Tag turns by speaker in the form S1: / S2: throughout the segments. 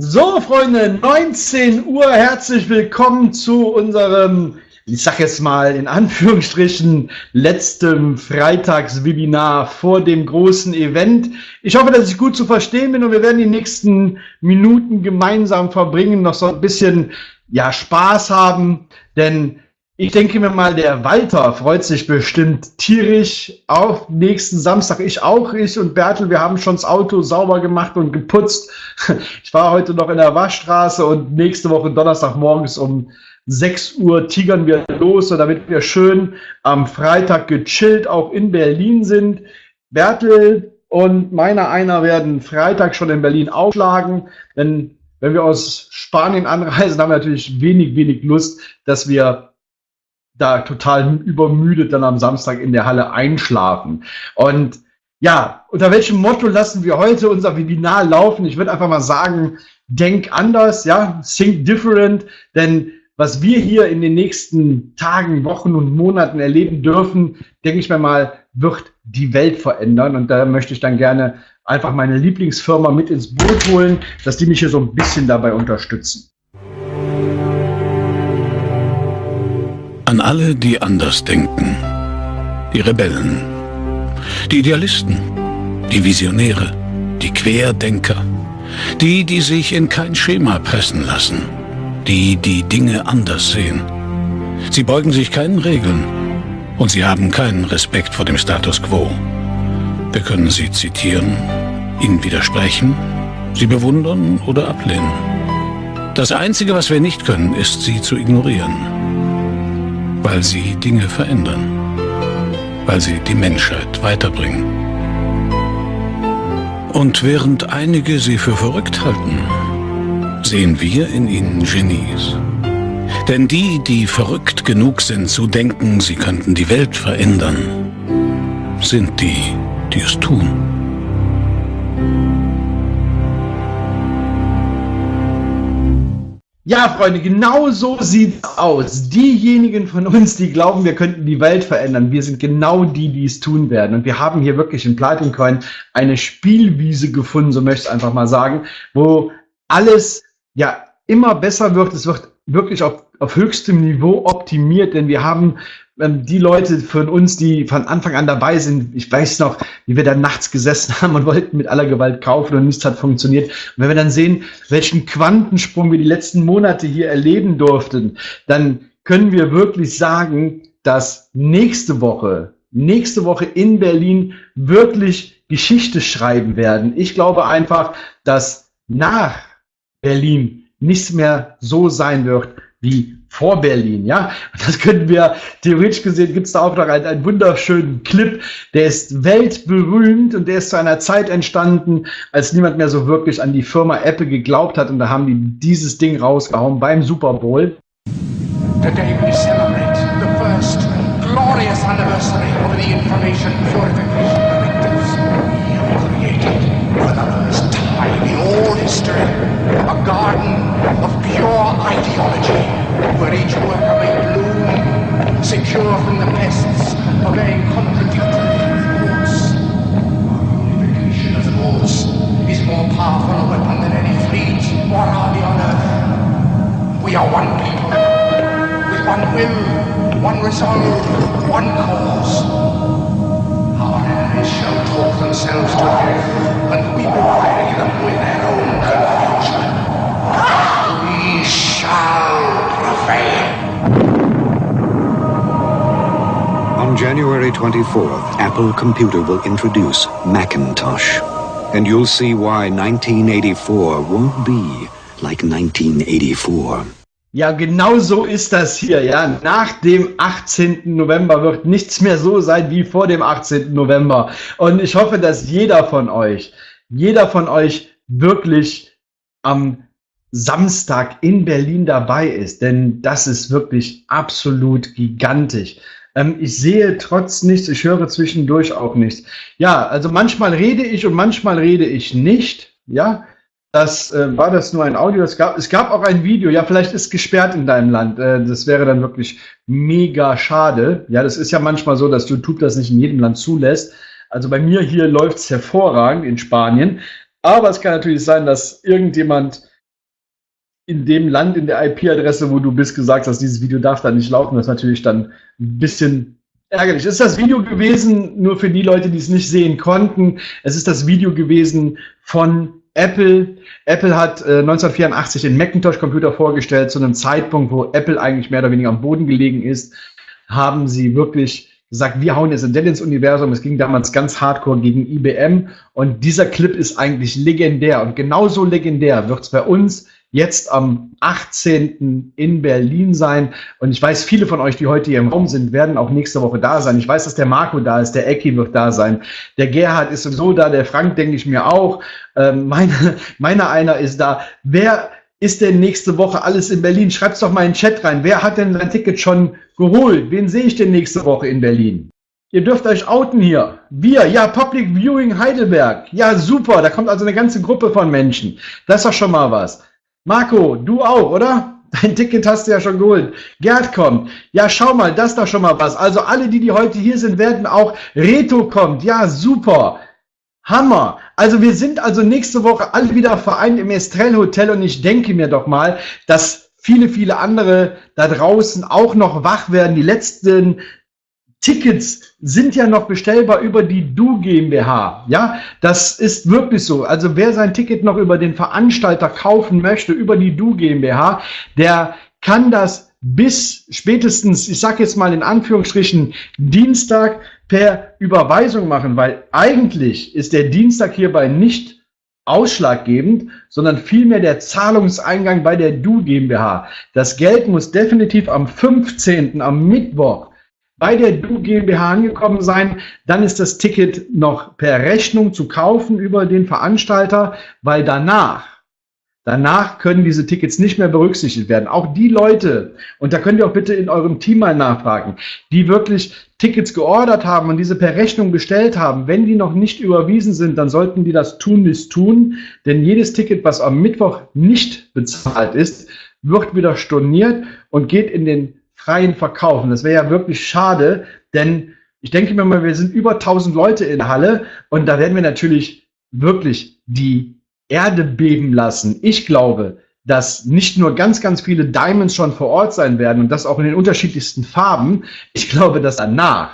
S1: So, Freunde, 19 Uhr, herzlich willkommen zu unserem, ich sag jetzt mal in Anführungsstrichen, letztem Freitagswebinar vor dem großen Event. Ich hoffe, dass ich gut zu verstehen bin und wir werden die nächsten Minuten gemeinsam verbringen, noch so ein bisschen ja, Spaß haben, denn ich denke mir mal, der Walter freut sich bestimmt tierisch auf nächsten Samstag. Ich auch, ich und Bertel, wir haben schon das Auto sauber gemacht und geputzt. Ich war heute noch in der Waschstraße und nächste Woche Donnerstag morgens um 6 Uhr tigern wir los, damit wir schön am Freitag gechillt auch in Berlin sind. Bertel und meiner einer werden Freitag schon in Berlin aufschlagen, denn wenn wir aus Spanien anreisen, haben wir natürlich wenig, wenig Lust, dass wir da total übermüdet dann am Samstag in der Halle einschlafen. Und ja, unter welchem Motto lassen wir heute unser Webinar laufen? Ich würde einfach mal sagen, denk anders, ja, think different, denn was wir hier in den nächsten Tagen, Wochen und Monaten erleben dürfen, denke ich mir mal, wird die Welt verändern. Und da möchte ich dann gerne einfach meine Lieblingsfirma mit ins Boot holen, dass die mich hier so ein bisschen dabei unterstützen.
S2: An alle, die anders denken. Die Rebellen. Die Idealisten. Die Visionäre. Die Querdenker. Die, die sich in kein Schema pressen lassen. Die, die Dinge anders sehen. Sie beugen sich keinen Regeln. Und sie haben keinen Respekt vor dem Status quo. Wir können sie zitieren, ihnen widersprechen, sie bewundern oder ablehnen. Das Einzige, was wir nicht können, ist, sie zu ignorieren weil sie Dinge verändern, weil sie die Menschheit weiterbringen. Und während einige sie für verrückt halten, sehen wir in ihnen Genies. Denn die, die verrückt genug sind zu denken, sie könnten die Welt verändern, sind die, die es tun.
S1: Ja, Freunde, genau so sieht's aus. Diejenigen von uns, die glauben, wir könnten die Welt verändern, wir sind genau die, die es tun werden. Und wir haben hier wirklich in Platin Coin eine Spielwiese gefunden, so möchte ich einfach mal sagen, wo alles ja immer besser wird. Es wird wirklich auf, auf höchstem Niveau optimiert, denn wir haben die Leute von uns, die von Anfang an dabei sind, ich weiß noch, wie wir da nachts gesessen haben und wollten mit aller Gewalt kaufen und nichts hat funktioniert. Und wenn wir dann sehen, welchen Quantensprung wir die letzten Monate hier erleben durften, dann können wir wirklich sagen, dass nächste Woche, nächste Woche in Berlin wirklich Geschichte schreiben werden. Ich glaube einfach, dass nach Berlin nichts mehr so sein wird wie vor Berlin, ja. das könnten wir, theoretisch gesehen, gibt es da auch noch einen, einen, wunderschönen Clip, der ist weltberühmt und der ist zu einer Zeit entstanden, als niemand mehr so wirklich an die Firma Apple geglaubt hat und da haben die dieses Ding rausgehauen beim Super Bowl. Today we celebrate the first glorious anniversary of the information purification directives. Created for the first time in all history a garden of pure ideology where each worker may bloom, secure from the pests of a contradictory. Our unification of thoughts is more powerful a weapon than any fleet or army on earth. We are one people, with one will, one resolve, one cause. Our enemies shall talk themselves to death, and we will bury them with their own confusion. We shall
S3: January 24th, Apple Computer will introduce Macintosh. And you'll see why 1984 won't be like 1984.
S1: Ja, genau so ist das hier. Ja, nach dem 18. November wird nichts mehr so sein wie vor dem 18. November. Und ich hoffe, dass jeder von euch, jeder von euch wirklich am Samstag in Berlin dabei ist, denn das ist wirklich absolut gigantisch. Ähm, ich sehe trotz nichts, ich höre zwischendurch auch nichts. Ja, also manchmal rede ich und manchmal rede ich nicht. Ja, das äh, war das nur ein Audio. Es gab, es gab auch ein Video. Ja, vielleicht ist gesperrt in deinem Land. Äh, das wäre dann wirklich mega schade. Ja, das ist ja manchmal so, dass YouTube das nicht in jedem Land zulässt. Also bei mir hier läuft es hervorragend in Spanien. Aber es kann natürlich sein, dass irgendjemand in dem Land, in der IP-Adresse, wo du bist, gesagt hast, dieses Video darf da nicht laufen. Das ist natürlich dann ein bisschen ärgerlich. Ist das Video gewesen, nur für die Leute, die es nicht sehen konnten. Es ist das Video gewesen von Apple. Apple hat äh, 1984 den Macintosh-Computer vorgestellt, zu einem Zeitpunkt, wo Apple eigentlich mehr oder weniger am Boden gelegen ist, haben sie wirklich gesagt, wir hauen jetzt Dell ins Universum. Es ging damals ganz hardcore gegen IBM und dieser Clip ist eigentlich legendär und genauso legendär wird es bei uns jetzt am 18. in Berlin sein. Und ich weiß, viele von euch, die heute hier im Raum sind, werden auch nächste Woche da sein. Ich weiß, dass der Marco da ist, der Ecki wird da sein, der Gerhard ist sowieso da, der Frank denke ich mir auch. Ähm, meine, meiner einer ist da. Wer ist denn nächste Woche alles in Berlin? Schreibt's doch mal in den Chat rein. Wer hat denn sein Ticket schon geholt? Wen sehe ich denn nächste Woche in Berlin? Ihr dürft euch outen hier. Wir, ja, Public Viewing Heidelberg. Ja, super. Da kommt also eine ganze Gruppe von Menschen. Das ist doch schon mal was. Marco, du auch, oder? Dein Ticket hast du ja schon geholt. Gerd kommt. Ja, schau mal, das ist doch schon mal was. Also alle, die, die heute hier sind, werden auch. Reto kommt. Ja, super. Hammer. Also wir sind also nächste Woche alle wieder vereint im Estrell Hotel und ich denke mir doch mal, dass viele, viele andere da draußen auch noch wach werden. Die letzten Tickets sind ja noch bestellbar über die Du GmbH. Ja, das ist wirklich so. Also wer sein Ticket noch über den Veranstalter kaufen möchte, über die Du GmbH, der kann das bis spätestens, ich sage jetzt mal in Anführungsstrichen, Dienstag per Überweisung machen, weil eigentlich ist der Dienstag hierbei nicht ausschlaggebend, sondern vielmehr der Zahlungseingang bei der Du GmbH. Das Geld muss definitiv am 15., am Mittwoch, bei der Du GmbH angekommen sein, dann ist das Ticket noch per Rechnung zu kaufen über den Veranstalter, weil danach, danach können diese Tickets nicht mehr berücksichtigt werden. Auch die Leute, und da könnt ihr auch bitte in eurem Team mal nachfragen, die wirklich Tickets geordert haben und diese per Rechnung bestellt haben, wenn die noch nicht überwiesen sind, dann sollten die das tun, nicht tun, denn jedes Ticket, was am Mittwoch nicht bezahlt ist, wird wieder storniert und geht in den freien verkaufen. Das wäre ja wirklich schade, denn ich denke mir mal, wir sind über 1000 Leute in Halle und da werden wir natürlich wirklich die Erde beben lassen. Ich glaube, dass nicht nur ganz, ganz viele Diamonds schon vor Ort sein werden und das auch in den unterschiedlichsten Farben. Ich glaube, dass danach,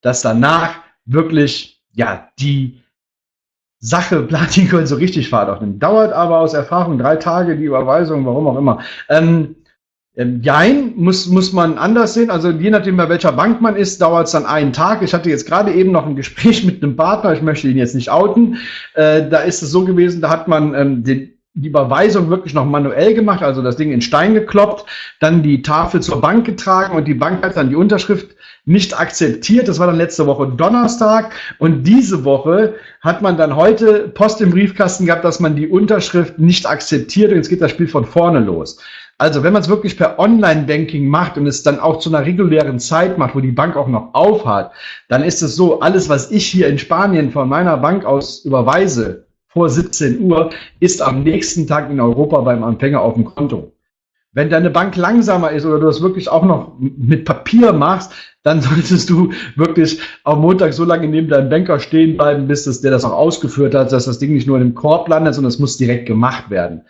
S1: dass danach wirklich, ja, die Sache Platin so richtig Fahrt aufnimmt. Dauert aber aus Erfahrung drei Tage die Überweisung, warum auch immer. Ähm, ähm, jein, muss, muss man anders sehen. Also je nachdem, bei welcher Bank man ist, dauert es dann einen Tag. Ich hatte jetzt gerade eben noch ein Gespräch mit einem Partner, ich möchte ihn jetzt nicht outen. Äh, da ist es so gewesen, da hat man ähm, den, die Überweisung wirklich noch manuell gemacht, also das Ding in Stein gekloppt, dann die Tafel zur Bank getragen und die Bank hat dann die Unterschrift nicht akzeptiert. Das war dann letzte Woche Donnerstag und diese Woche hat man dann heute Post im Briefkasten gehabt, dass man die Unterschrift nicht akzeptiert und jetzt geht das Spiel von vorne los. Also wenn man es wirklich per Online-Banking macht und es dann auch zu einer regulären Zeit macht, wo die Bank auch noch aufhat, dann ist es so, alles, was ich hier in Spanien von meiner Bank aus überweise, vor 17 Uhr, ist am nächsten Tag in Europa beim Empfänger auf dem Konto. Wenn deine Bank langsamer ist oder du das wirklich auch noch mit Papier machst, dann solltest du wirklich am Montag so lange neben deinem Banker stehen bleiben, bis das, der das auch ausgeführt hat, dass das Ding nicht nur in dem Korb landet, sondern es muss direkt gemacht werden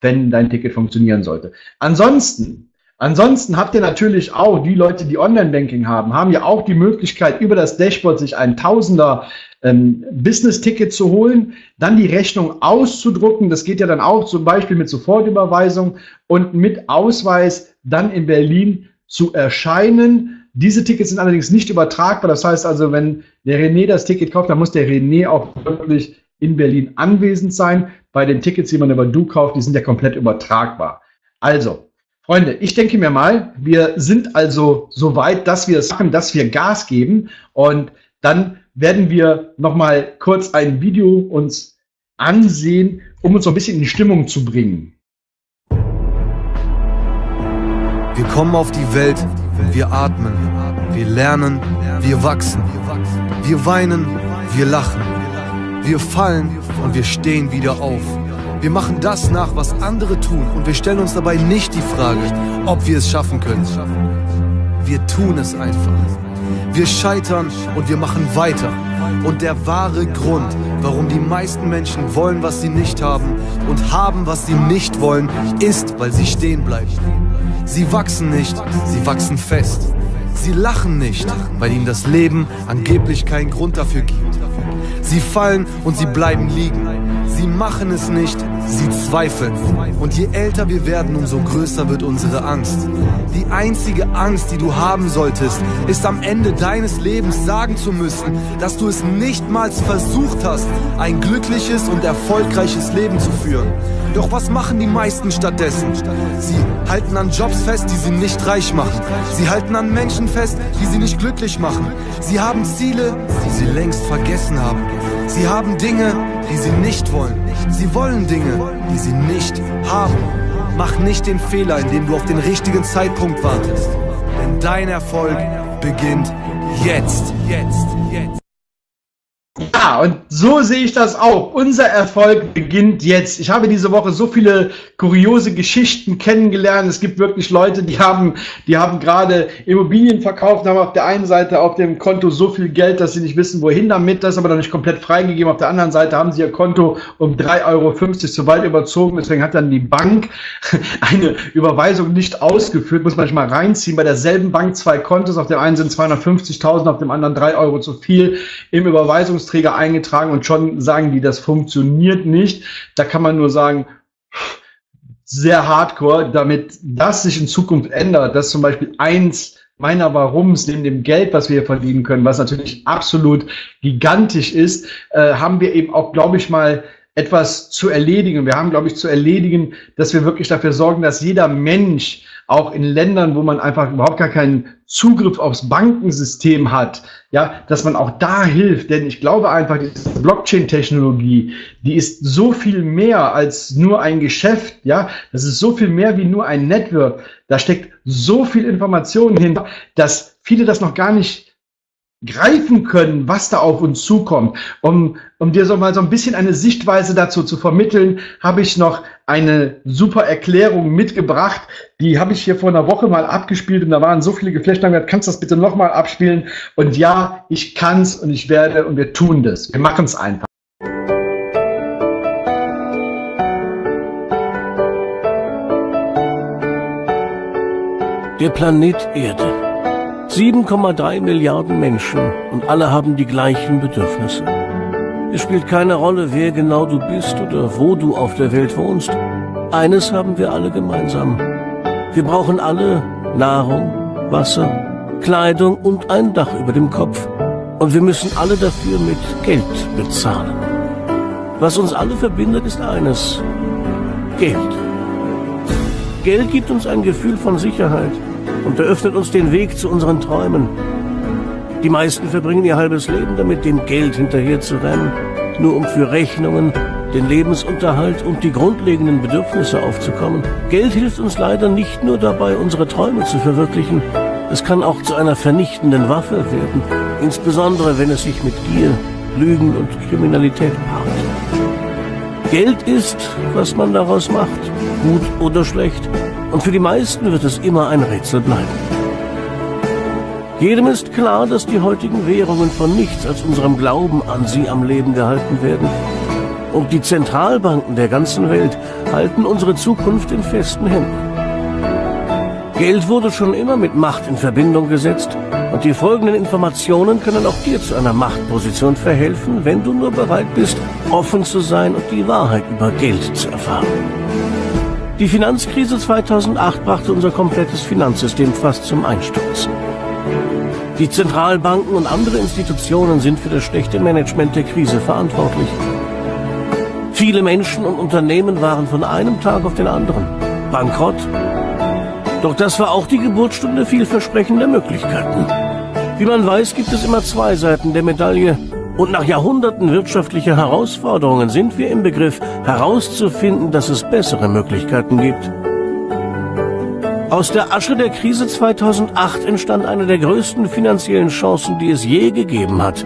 S1: wenn dein Ticket funktionieren sollte. Ansonsten, ansonsten habt ihr natürlich auch, die Leute, die Online-Banking haben, haben ja auch die Möglichkeit, über das Dashboard sich ein Tausender ähm, Business-Ticket zu holen, dann die Rechnung auszudrucken. Das geht ja dann auch zum Beispiel mit Sofortüberweisung und mit Ausweis dann in Berlin zu erscheinen. Diese Tickets sind allerdings nicht übertragbar. Das heißt also, wenn der René das Ticket kauft, dann muss der René auch wirklich in Berlin anwesend sein. Bei den Tickets, die man über Du kauft, die sind ja komplett übertragbar. Also, Freunde, ich denke mir mal, wir sind also so weit, dass wir es machen, dass wir Gas geben und dann werden wir noch mal kurz ein Video uns ansehen, um uns so ein bisschen in die Stimmung zu bringen.
S4: Wir kommen auf die Welt, wir atmen, wir lernen, wir wachsen, wir weinen, wir lachen. Wir fallen und wir stehen wieder auf. Wir machen das nach, was andere tun und wir stellen uns dabei nicht die Frage, ob wir es schaffen können. Wir tun es einfach. Wir scheitern und wir machen weiter. Und der wahre Grund, warum die meisten Menschen wollen, was sie nicht haben und haben, was sie nicht wollen, ist, weil sie stehen bleiben. Sie wachsen nicht, sie wachsen fest. Sie lachen nicht, weil ihnen das Leben angeblich keinen Grund dafür gibt. Sie fallen und sie bleiben liegen. Sie machen es nicht, sie zweifeln. Und je älter wir werden, umso größer wird unsere Angst. Die einzige Angst, die du haben solltest, ist am Ende deines Lebens sagen zu müssen, dass du es nichtmals versucht hast, ein glückliches und erfolgreiches Leben zu führen. Doch was machen die meisten stattdessen? Sie halten an Jobs fest, die sie nicht reich machen. Sie halten an Menschen fest, die sie nicht glücklich machen. Sie haben Ziele, die sie längst vergessen haben. Sie haben Dinge, die sie nicht wollen. Sie wollen Dinge, die sie nicht haben. Mach nicht den Fehler, indem du auf den richtigen Zeitpunkt wartest. Denn dein Erfolg beginnt jetzt. Jetzt. Jetzt.
S1: Ja, und so sehe ich das auch. Unser Erfolg beginnt jetzt. Ich habe diese Woche so viele kuriose Geschichten kennengelernt. Es gibt wirklich Leute, die haben, die haben gerade Immobilien verkauft, haben auf der einen Seite auf dem Konto so viel Geld, dass sie nicht wissen, wohin damit, das aber noch nicht komplett freigegeben. Auf der anderen Seite haben sie ihr Konto um 3,50 Euro zu weit überzogen. Deswegen hat dann die Bank eine Überweisung nicht ausgeführt. Muss man mal reinziehen. Bei derselben Bank zwei Kontos. Auf dem einen sind 250.000, auf dem anderen 3 Euro zu viel im Überweisungs Leistungsträger eingetragen und schon sagen die, das funktioniert nicht. Da kann man nur sagen, sehr hardcore, damit das sich in Zukunft ändert, dass zum Beispiel eins meiner Warums neben dem Geld, was wir verdienen können, was natürlich absolut gigantisch ist, äh, haben wir eben auch, glaube ich mal, etwas zu erledigen. Wir haben, glaube ich, zu erledigen, dass wir wirklich dafür sorgen, dass jeder Mensch auch in Ländern, wo man einfach überhaupt gar keinen Zugriff aufs Bankensystem hat, ja, dass man auch da hilft. Denn ich glaube einfach, diese Blockchain-Technologie, die ist so viel mehr als nur ein Geschäft, ja, das ist so viel mehr wie nur ein Network. Da steckt so viel Information hinter, dass viele das noch gar nicht greifen können, was da auf uns zukommt. Um, um dir so mal so ein bisschen eine Sichtweise dazu zu vermitteln, habe ich noch eine super Erklärung mitgebracht. Die habe ich hier vor einer Woche mal abgespielt und da waren so viele. Gesagt, kannst du das bitte nochmal abspielen? Und ja, ich kann's und ich werde und wir tun das. Wir machen es einfach.
S5: Der Planet Erde 7,3 Milliarden Menschen und alle haben die gleichen Bedürfnisse. Es spielt keine Rolle, wer genau du bist oder wo du auf der Welt wohnst. Eines haben wir alle gemeinsam. Wir brauchen alle Nahrung, Wasser, Kleidung und ein Dach über dem Kopf. Und wir müssen alle dafür mit Geld bezahlen. Was uns alle verbindet, ist eines. Geld. Geld gibt uns ein Gefühl von Sicherheit und eröffnet uns den Weg zu unseren Träumen. Die meisten verbringen ihr halbes Leben damit, dem Geld hinterher zu rennen, nur um für Rechnungen, den Lebensunterhalt und die grundlegenden Bedürfnisse aufzukommen. Geld hilft uns leider nicht nur dabei, unsere Träume zu verwirklichen, es kann auch zu einer vernichtenden Waffe werden, insbesondere wenn es sich mit Gier, Lügen und Kriminalität paart. Geld ist, was man daraus macht, gut oder schlecht, und für die meisten wird es immer ein Rätsel bleiben. Jedem ist klar, dass die heutigen Währungen von nichts als unserem Glauben an sie am Leben gehalten werden. Und die Zentralbanken der ganzen Welt halten unsere Zukunft in festen Händen. Geld wurde schon immer mit Macht in Verbindung gesetzt und die folgenden Informationen können auch dir zu einer Machtposition verhelfen, wenn du nur bereit bist, offen zu sein und die Wahrheit über Geld zu erfahren. Die Finanzkrise 2008 brachte unser komplettes Finanzsystem fast zum Einsturz. Die Zentralbanken und andere Institutionen sind für das schlechte Management der Krise verantwortlich. Viele Menschen und Unternehmen waren von einem Tag auf den anderen bankrott. Doch das war auch die Geburtsstunde vielversprechender Möglichkeiten. Wie man weiß, gibt es immer zwei Seiten der Medaille und nach Jahrhunderten wirtschaftlicher Herausforderungen sind wir im Begriff herauszufinden, dass es bessere Möglichkeiten gibt. Aus der Asche der Krise 2008 entstand eine der größten finanziellen Chancen, die es je gegeben hat.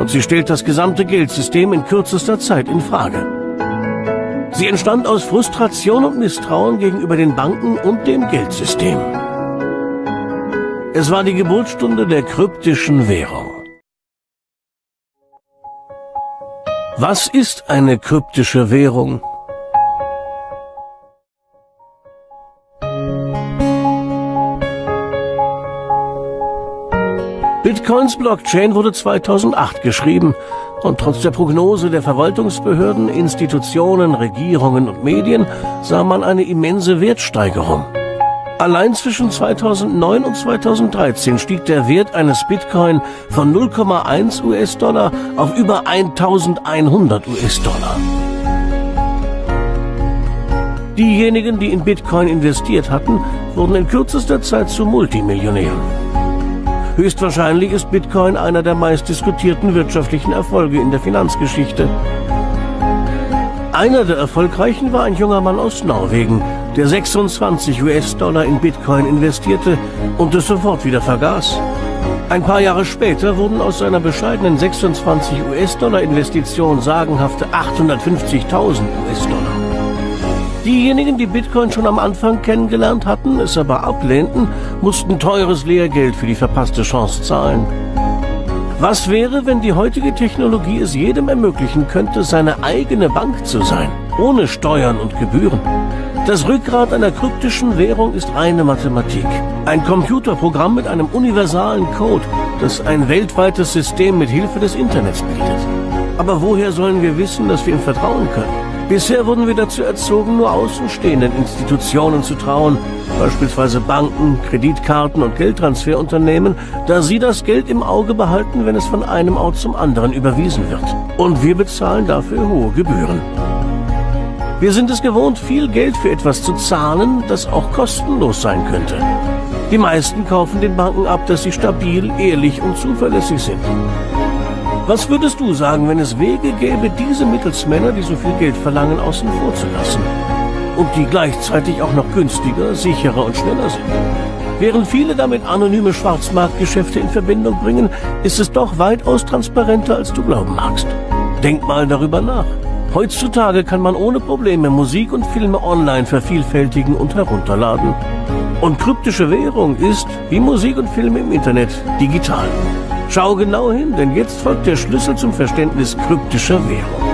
S5: Und sie stellt das gesamte Geldsystem in kürzester Zeit in Frage. Sie entstand aus Frustration und Misstrauen gegenüber den Banken und dem Geldsystem. Es war die Geburtsstunde der kryptischen Währung. Was ist eine kryptische Währung? Bitcoins Blockchain wurde 2008 geschrieben und trotz der Prognose der Verwaltungsbehörden, Institutionen, Regierungen und Medien sah man eine immense Wertsteigerung. Allein zwischen 2009 und 2013 stieg der Wert eines Bitcoin von 0,1 US-Dollar auf über 1100 US-Dollar. Diejenigen, die in Bitcoin investiert hatten, wurden in kürzester Zeit zu Multimillionären. Höchstwahrscheinlich ist Bitcoin einer der meistdiskutierten wirtschaftlichen Erfolge in der Finanzgeschichte. Einer der erfolgreichen war ein junger Mann aus Norwegen, der 26 US-Dollar in Bitcoin investierte und es sofort wieder vergaß. Ein paar Jahre später wurden aus seiner bescheidenen 26 US-Dollar Investition sagenhafte 850.000 US-Dollar. Diejenigen, die Bitcoin schon am Anfang kennengelernt hatten, es aber ablehnten, mussten teures Lehrgeld für die verpasste Chance zahlen. Was wäre, wenn die heutige Technologie es jedem ermöglichen könnte, seine eigene Bank zu sein, ohne Steuern und Gebühren? Das Rückgrat einer kryptischen Währung ist reine Mathematik. Ein Computerprogramm mit einem universalen Code, das ein weltweites System mit Hilfe des Internets bietet. Aber woher sollen wir wissen, dass wir ihm vertrauen können? Bisher wurden wir dazu erzogen, nur außenstehenden Institutionen zu trauen, beispielsweise Banken, Kreditkarten und Geldtransferunternehmen, da sie das Geld im Auge behalten, wenn es von einem Ort zum anderen überwiesen wird. Und wir bezahlen dafür hohe Gebühren. Wir sind es gewohnt, viel Geld für etwas zu zahlen, das auch kostenlos sein könnte. Die meisten kaufen den Banken ab, dass sie stabil, ehrlich und zuverlässig sind. Was würdest du sagen, wenn es Wege gäbe, diese Mittelsmänner, die so viel Geld verlangen, außen vor zu lassen? Und die gleichzeitig auch noch günstiger, sicherer und schneller sind? Während viele damit anonyme Schwarzmarktgeschäfte in Verbindung bringen, ist es doch weitaus transparenter, als du glauben magst. Denk mal darüber nach. Heutzutage kann man ohne Probleme Musik und Filme online vervielfältigen und herunterladen. Und kryptische Währung ist, wie Musik und Filme im Internet, digital. Schau genau hin, denn jetzt folgt der Schlüssel zum Verständnis kryptischer Währung.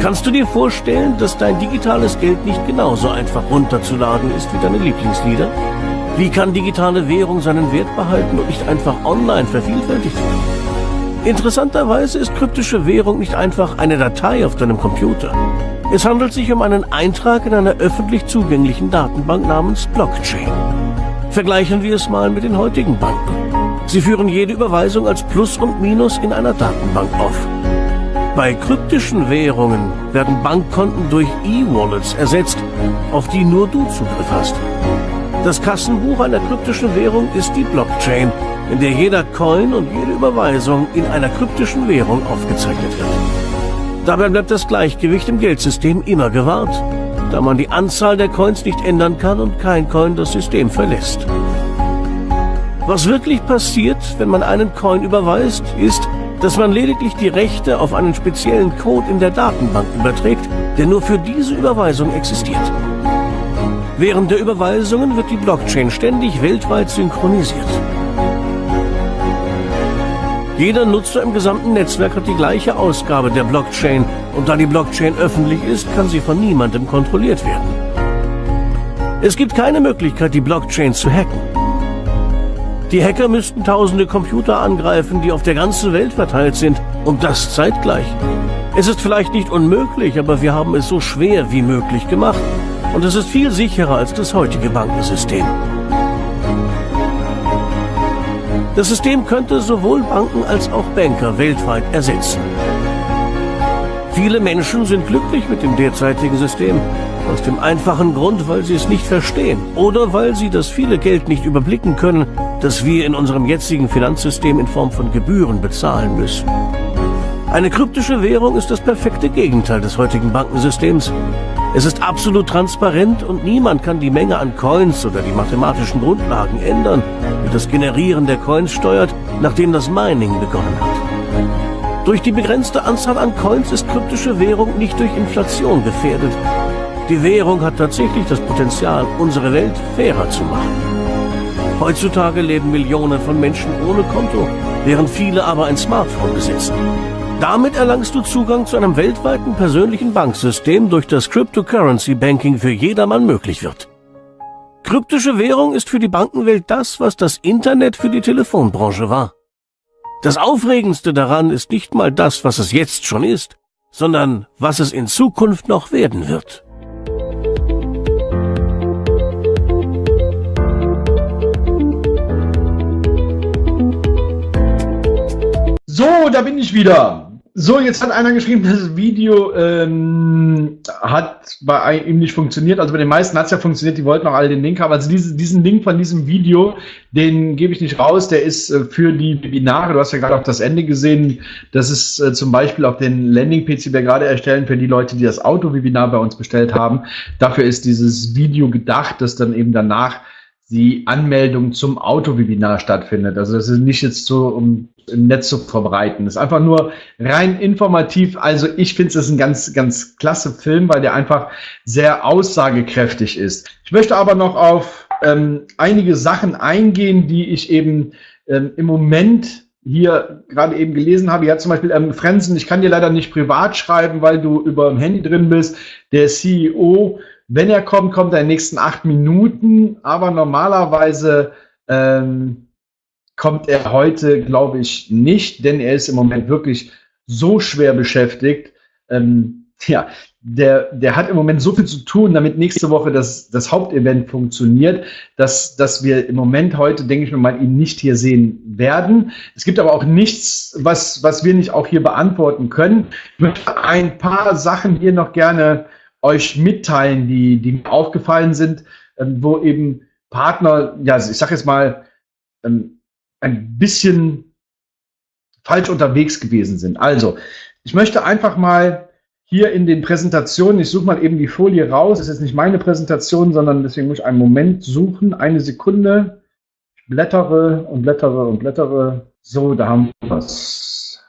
S5: Kannst du dir vorstellen, dass dein digitales Geld nicht genauso einfach runterzuladen ist wie deine Lieblingslieder? Wie kann digitale Währung seinen Wert behalten und nicht einfach online vervielfältigt werden? Interessanterweise ist kryptische Währung nicht einfach eine Datei auf deinem Computer. Es handelt sich um einen Eintrag in einer öffentlich zugänglichen Datenbank namens Blockchain. Vergleichen wir es mal mit den heutigen Banken. Sie führen jede Überweisung als Plus und Minus in einer Datenbank auf. Bei kryptischen Währungen werden Bankkonten durch E-Wallets ersetzt, auf die nur du Zugriff hast. Das Kassenbuch einer kryptischen Währung ist die Blockchain, in der jeder Coin und jede Überweisung in einer kryptischen Währung aufgezeichnet wird. Dabei bleibt das Gleichgewicht im Geldsystem immer gewahrt, da man die Anzahl der Coins nicht ändern kann und kein Coin das System verlässt. Was wirklich passiert, wenn man einen Coin überweist, ist, dass man lediglich die Rechte auf einen speziellen Code in der Datenbank überträgt, der nur für diese Überweisung existiert. Während der Überweisungen wird die Blockchain ständig weltweit synchronisiert. Jeder Nutzer im gesamten Netzwerk hat die gleiche Ausgabe der Blockchain und da die Blockchain öffentlich ist, kann sie von niemandem kontrolliert werden. Es gibt keine Möglichkeit, die Blockchain zu hacken. Die Hacker müssten tausende Computer angreifen, die auf der ganzen Welt verteilt sind und das zeitgleich. Es ist vielleicht nicht unmöglich, aber wir haben es so schwer wie möglich gemacht und es ist viel sicherer als das heutige Bankensystem. Das System könnte sowohl Banken als auch Banker weltweit ersetzen. Viele Menschen sind glücklich mit dem derzeitigen System, aus dem einfachen Grund, weil sie es nicht verstehen oder weil sie das viele Geld nicht überblicken können, das wir in unserem jetzigen Finanzsystem in Form von Gebühren bezahlen müssen. Eine kryptische Währung ist das perfekte Gegenteil des heutigen Bankensystems. Es ist absolut transparent und niemand kann die Menge an Coins oder die mathematischen Grundlagen ändern, die das Generieren der Coins steuert, nachdem das Mining begonnen hat. Durch die begrenzte Anzahl an Coins ist kryptische Währung nicht durch Inflation gefährdet. Die Währung hat tatsächlich das Potenzial, unsere Welt fairer zu machen. Heutzutage leben Millionen von Menschen ohne Konto, während viele aber ein Smartphone besitzen. Damit erlangst du Zugang zu einem weltweiten persönlichen Banksystem, durch das Cryptocurrency Banking für jedermann möglich wird. Kryptische Währung ist für die Bankenwelt das, was das Internet für die Telefonbranche war. Das Aufregendste daran ist nicht mal das, was es jetzt schon ist, sondern was es in Zukunft noch werden wird.
S1: So, da bin ich wieder. So, jetzt hat einer geschrieben, das Video ähm, hat bei ihm nicht funktioniert. Also bei den meisten hat es ja funktioniert, die wollten auch alle den Link haben. Also diese, diesen Link von diesem Video, den gebe ich nicht raus. Der ist äh, für die Webinare. Du hast ja gerade auch das Ende gesehen. Das ist äh, zum Beispiel auf den Landing-Page, die wir gerade erstellen, für die Leute, die das Auto-Webinar bei uns bestellt haben. Dafür ist dieses Video gedacht, das dann eben danach die Anmeldung zum Auto-Webinar stattfindet. Also das ist nicht jetzt so, um im Netz zu verbreiten. Das ist einfach nur rein informativ. Also ich finde es ein ganz, ganz klasse Film, weil der einfach sehr aussagekräftig ist. Ich möchte aber noch auf ähm, einige Sachen eingehen, die ich eben ähm, im Moment hier gerade eben gelesen habe. Ja, zum Beispiel ähm, Frenzen, ich kann dir leider nicht privat schreiben, weil du über dem Handy drin bist. Der CEO wenn er kommt, kommt er in den nächsten acht Minuten, aber normalerweise ähm, kommt er heute, glaube ich, nicht, denn er ist im Moment wirklich so schwer beschäftigt. Ähm, ja, der, der hat im Moment so viel zu tun, damit nächste Woche das, das Hauptevent funktioniert, dass, dass wir im Moment heute, denke ich mal, ihn nicht hier sehen werden. Es gibt aber auch nichts, was, was wir nicht auch hier beantworten können. Ich möchte ein paar Sachen hier noch gerne euch mitteilen, die, die mir aufgefallen sind, ähm, wo eben Partner, ja, ich sage jetzt mal, ähm, ein bisschen falsch unterwegs gewesen sind. Also, ich möchte einfach mal hier in den Präsentationen, ich suche mal eben die Folie raus, das ist jetzt nicht meine Präsentation, sondern deswegen muss ich einen Moment suchen, eine Sekunde, ich blättere und blättere und blättere. So, da haben wir es.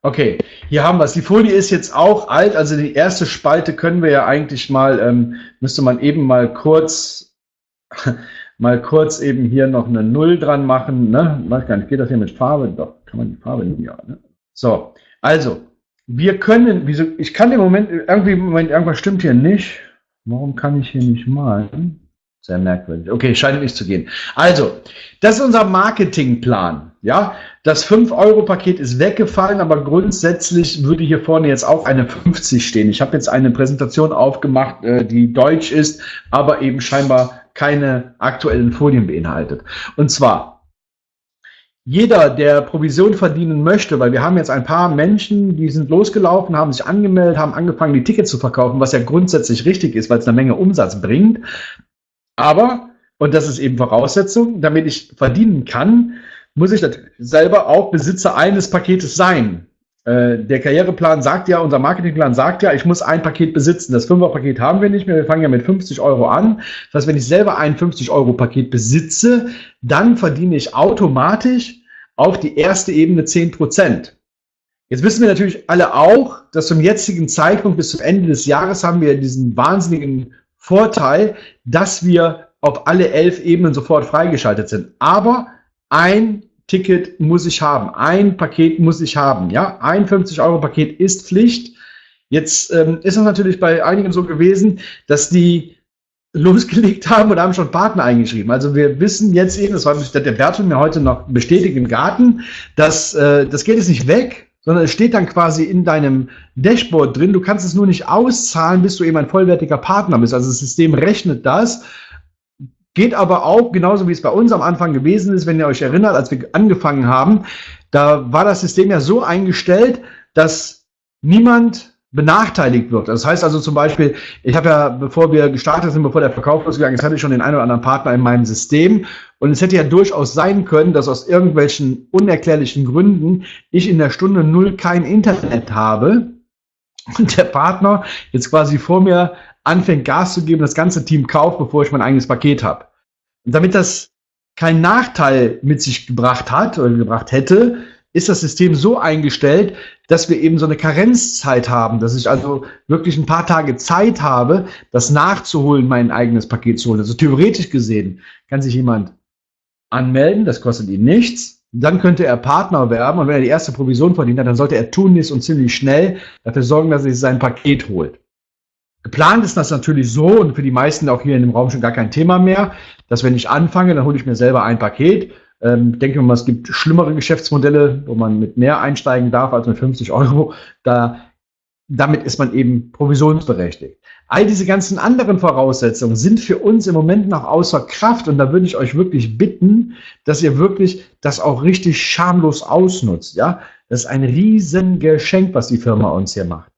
S1: Okay, hier haben wir es. Die Folie ist jetzt auch alt, also die erste Spalte können wir ja eigentlich mal, ähm, müsste man eben mal kurz, mal kurz eben hier noch eine Null dran machen. Ne? Weiß gar nicht, geht das hier mit Farbe? Doch, kann man die Farbe nicht, ja. Ne? So, also, wir können, wieso, ich kann im Moment, irgendwie Moment, irgendwas stimmt hier nicht. Warum kann ich hier nicht malen? Sehr merkwürdig. Okay, scheint nicht zu gehen. Also, das ist unser Marketingplan. Ja, das 5-Euro-Paket ist weggefallen, aber grundsätzlich würde hier vorne jetzt auch eine 50 stehen. Ich habe jetzt eine Präsentation aufgemacht, äh, die deutsch ist, aber eben scheinbar keine aktuellen Folien beinhaltet. Und zwar, jeder, der Provision verdienen möchte, weil wir haben jetzt ein paar Menschen, die sind losgelaufen, haben sich angemeldet, haben angefangen, die Tickets zu verkaufen, was ja grundsätzlich richtig ist, weil es eine Menge Umsatz bringt. Aber, und das ist eben Voraussetzung, damit ich verdienen kann, muss ich selber auch Besitzer eines Paketes sein. Äh, der Karriereplan sagt ja, unser Marketingplan sagt ja, ich muss ein Paket besitzen. Das Fünfer-Paket haben wir nicht mehr. Wir fangen ja mit 50 Euro an. Das heißt, wenn ich selber ein 50-Euro-Paket besitze, dann verdiene ich automatisch auf die erste Ebene 10 Prozent. Jetzt wissen wir natürlich alle auch, dass zum jetzigen Zeitpunkt bis zum Ende des Jahres haben wir diesen wahnsinnigen Vorteil, dass wir auf alle elf Ebenen sofort freigeschaltet sind. Aber ein Ticket muss ich haben, ein Paket muss ich haben. Ja, ein 50-Euro-Paket ist Pflicht. Jetzt ähm, ist es natürlich bei einigen so gewesen, dass die losgelegt haben und haben schon Partner eingeschrieben. Also wir wissen jetzt eben, das war der Bertel mir heute noch bestätigt im Garten, dass äh, das Geld ist nicht weg, sondern es steht dann quasi in deinem Dashboard drin. Du kannst es nur nicht auszahlen, bis du eben ein vollwertiger Partner bist. Also das System rechnet das. Geht aber auch, genauso wie es bei uns am Anfang gewesen ist, wenn ihr euch erinnert, als wir angefangen haben, da war das System ja so eingestellt, dass niemand benachteiligt wird. Das heißt also zum Beispiel, ich habe ja, bevor wir gestartet sind, bevor der Verkauf losgegangen ist, hatte ich schon den einen oder anderen Partner in meinem System. Und es hätte ja durchaus sein können, dass aus irgendwelchen unerklärlichen Gründen ich in der Stunde null kein Internet habe und der Partner jetzt quasi vor mir anfängt Gas zu geben, das ganze Team kauft, bevor ich mein eigenes Paket habe. Und damit das keinen Nachteil mit sich gebracht hat oder gebracht hätte, ist das System so eingestellt, dass wir eben so eine Karenzzeit haben, dass ich also wirklich ein paar Tage Zeit habe, das nachzuholen, mein eigenes Paket zu holen. Also theoretisch gesehen kann sich jemand anmelden, das kostet ihn nichts. Dann könnte er Partner werben und wenn er die erste Provision verdient hat, dann sollte er tunlichst und ziemlich schnell dafür sorgen, dass er sich sein Paket holt. Geplant ist das natürlich so und für die meisten auch hier in dem Raum schon gar kein Thema mehr, dass wenn ich anfange, dann hole ich mir selber ein Paket. Ähm, denke mal, es gibt schlimmere Geschäftsmodelle, wo man mit mehr einsteigen darf als mit 50 Euro. Da, damit ist man eben provisionsberechtigt. All diese ganzen anderen Voraussetzungen sind für uns im Moment noch außer Kraft und da würde ich euch wirklich bitten, dass ihr wirklich das auch richtig schamlos ausnutzt. Ja, das ist ein Riesengeschenk, was die Firma uns hier macht.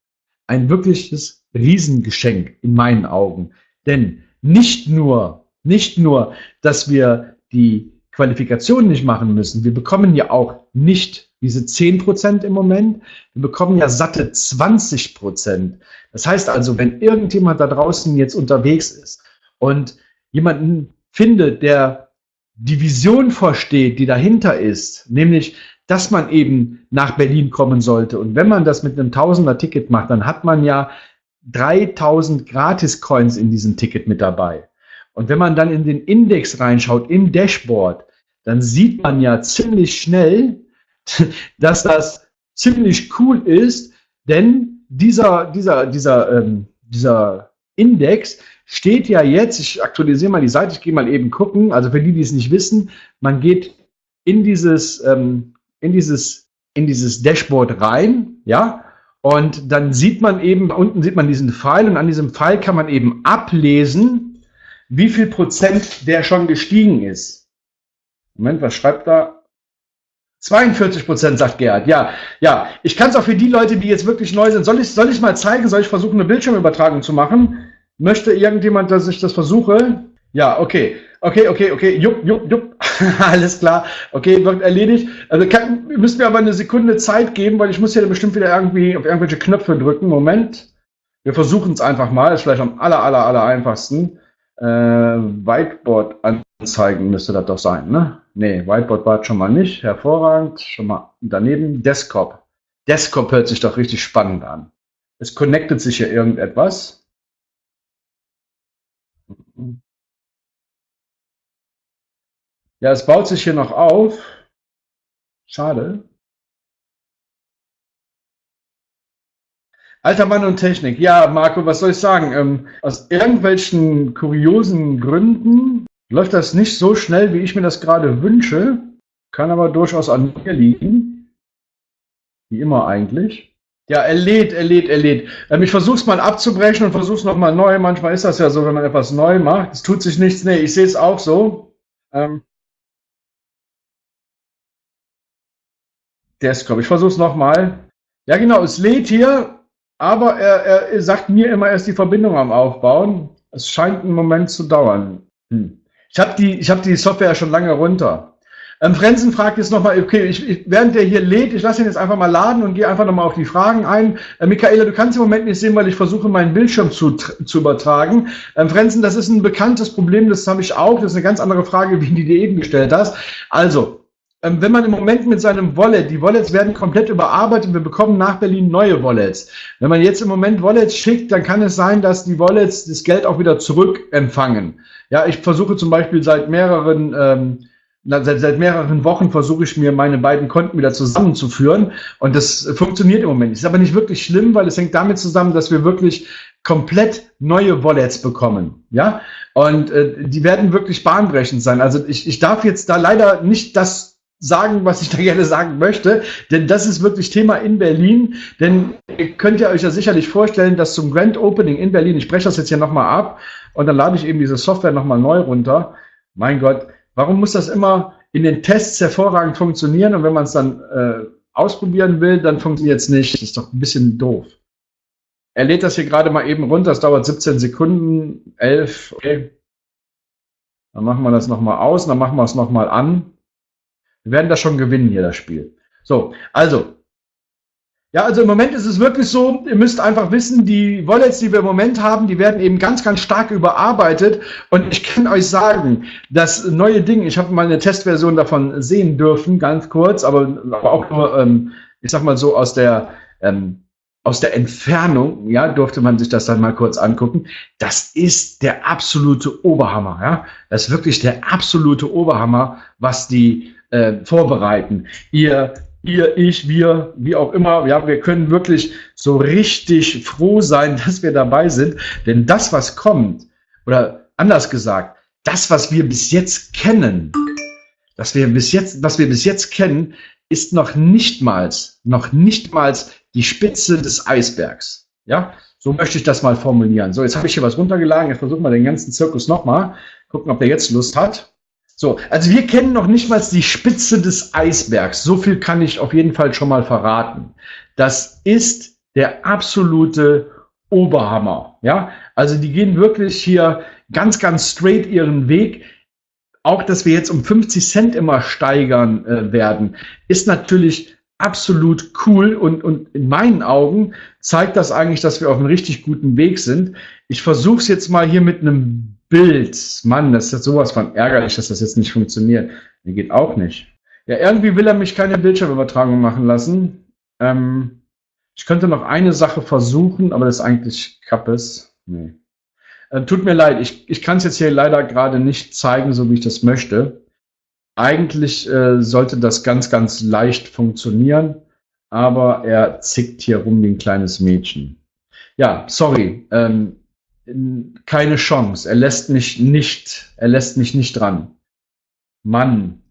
S1: Ein wirkliches Riesengeschenk in meinen Augen. Denn nicht nur, nicht nur, dass wir die Qualifikation nicht machen müssen, wir bekommen ja auch nicht diese 10% im Moment, wir bekommen ja satte 20%. Das heißt also, wenn irgendjemand da draußen jetzt unterwegs ist und jemanden findet, der die Vision versteht, die dahinter ist, nämlich dass man eben nach Berlin kommen sollte. Und wenn man das mit einem Tausender-Ticket macht, dann hat man ja 3000 Gratis-Coins in diesem Ticket mit dabei. Und wenn man dann in den Index reinschaut, im Dashboard, dann sieht man ja ziemlich schnell, dass das ziemlich cool ist, denn dieser, dieser, dieser, ähm, dieser Index steht ja jetzt, ich aktualisiere mal die Seite, ich gehe mal eben gucken, also für die, die es nicht wissen, man geht in dieses, ähm, in dieses, in dieses Dashboard rein, ja, und dann sieht man eben, unten sieht man diesen Pfeil und an diesem Pfeil kann man eben ablesen, wie viel Prozent der schon gestiegen ist. Moment, was schreibt da? 42 Prozent, sagt Gerhard. Ja, ja. Ich kann es auch für die Leute, die jetzt wirklich neu sind. Soll ich, soll ich mal zeigen? Soll ich versuchen, eine Bildschirmübertragung zu machen? Möchte irgendjemand, dass ich das versuche? Ja, okay. Okay, okay, okay. Jupp, jupp, jupp. Alles klar. Okay, wird erledigt. Also kann, müsst mir aber eine Sekunde Zeit geben, weil ich muss hier bestimmt wieder irgendwie auf irgendwelche Knöpfe drücken. Moment. Wir versuchen es einfach mal. Ist vielleicht am aller, aller, aller einfachsten. Äh, Whiteboard anzeigen müsste das doch sein, ne? Nee, Whiteboard war schon mal nicht. Hervorragend. Schon mal daneben. Desktop. Desktop hört sich doch richtig spannend an. Es connectet sich hier irgendetwas. Ja, es baut sich hier noch auf. Schade. Alter Mann und Technik. Ja, Marco, was soll ich sagen? Ähm, aus irgendwelchen kuriosen Gründen läuft das nicht so schnell, wie ich mir das gerade wünsche. Kann aber durchaus an mir liegen. Wie immer eigentlich. Ja, er lädt, er lädt, er lädt. Ähm, ich versuche es mal abzubrechen und versuche es nochmal neu. Manchmal ist das ja so, wenn man etwas neu macht. Es tut sich nichts. Nee, ich sehe es auch so. Ähm, Desktop. Ich versuche es nochmal. Ja, genau, es lädt hier, aber er, er, sagt mir immer erst die Verbindung am Aufbauen. Es scheint einen Moment zu dauern. Hm. Ich habe die, hab die Software schon lange runter. Ähm, Frenzen fragt jetzt nochmal, okay, ich, ich, während der hier lädt, ich lasse ihn jetzt einfach mal laden und gehe einfach nochmal auf die Fragen ein. Äh, Michaela, du kannst im Moment nicht sehen, weil ich versuche, meinen Bildschirm zu, zu übertragen. Ähm, Frenzen, das ist ein bekanntes Problem, das habe ich auch. Das ist eine ganz andere Frage, wie die du eben gestellt hast. Also, wenn man im Moment mit seinem Wallet, die Wallets werden komplett überarbeitet, wir bekommen nach Berlin neue Wallets. Wenn man jetzt im Moment Wallets schickt, dann kann es sein, dass die Wallets das Geld auch wieder zurückempfangen. Ja, ich versuche zum Beispiel seit mehreren ähm, seit, seit mehreren Wochen versuche ich mir meine beiden Konten wieder zusammenzuführen und das funktioniert im Moment. Ist aber nicht wirklich schlimm, weil es hängt damit zusammen, dass wir wirklich komplett neue Wallets bekommen. Ja, und äh, die werden wirklich bahnbrechend sein. Also ich, ich darf jetzt da leider nicht das sagen, was ich da gerne sagen möchte, denn das ist wirklich Thema in Berlin, denn ihr könnt ja euch ja sicherlich vorstellen, dass zum Grand Opening in Berlin, ich spreche das jetzt hier nochmal ab und dann lade ich eben diese Software nochmal neu runter. Mein Gott, warum muss das immer in den Tests hervorragend funktionieren und wenn man es dann äh, ausprobieren will, dann funktioniert es nicht. Das ist doch ein bisschen doof. Er lädt das hier gerade mal eben runter, das dauert 17 Sekunden, 11, okay. Dann machen wir das nochmal aus, dann machen wir es nochmal an. Wir werden das schon gewinnen hier, das Spiel. So, also. Ja, also im Moment ist es wirklich so, ihr müsst einfach wissen, die Wallets, die wir im Moment haben, die werden eben ganz, ganz stark überarbeitet. Und ich kann euch sagen, das neue Ding, ich habe mal eine Testversion davon sehen dürfen, ganz kurz, aber, aber auch nur, ähm, ich sag mal so, aus der ähm, aus der Entfernung, ja, durfte man sich das dann mal kurz angucken. Das ist der absolute Oberhammer, ja. Das ist wirklich der absolute Oberhammer, was die äh, vorbereiten. Ihr, ihr, ich, wir, wie auch immer, ja, wir können wirklich so richtig froh sein, dass wir dabei sind, denn das, was kommt, oder anders gesagt, das, was wir bis jetzt kennen, das wir bis jetzt, was wir bis jetzt kennen, ist noch nichtmals, noch nichtmals die Spitze des Eisbergs. Ja, so möchte ich das mal formulieren. So, jetzt habe ich hier was runtergeladen. Jetzt versuchen wir den ganzen Zirkus nochmal. Gucken, ob der jetzt Lust hat. So, also wir kennen noch nicht mal die Spitze des Eisbergs. So viel kann ich auf jeden Fall schon mal verraten. Das ist der absolute Oberhammer. Ja, also die gehen wirklich hier ganz, ganz straight ihren Weg. Auch, dass wir jetzt um 50 Cent immer steigern äh, werden, ist natürlich absolut cool und, und in meinen Augen zeigt das eigentlich, dass wir auf einem richtig guten Weg sind. Ich versuche es jetzt mal hier mit einem Bild. Mann, das ist sowas von ärgerlich, dass das jetzt nicht funktioniert. Mir geht auch nicht. Ja, irgendwie will er mich keine Bildschirmübertragung machen lassen. Ähm, ich könnte noch eine Sache versuchen, aber das ist eigentlich Kappes. Nee. Äh, tut mir leid, ich, ich kann es jetzt hier leider gerade nicht zeigen, so wie ich das möchte. Eigentlich äh, sollte das ganz, ganz leicht funktionieren, aber er zickt hier rum wie ein kleines Mädchen. Ja, sorry, ähm, keine Chance. Er lässt mich nicht, er lässt mich nicht dran. Mann,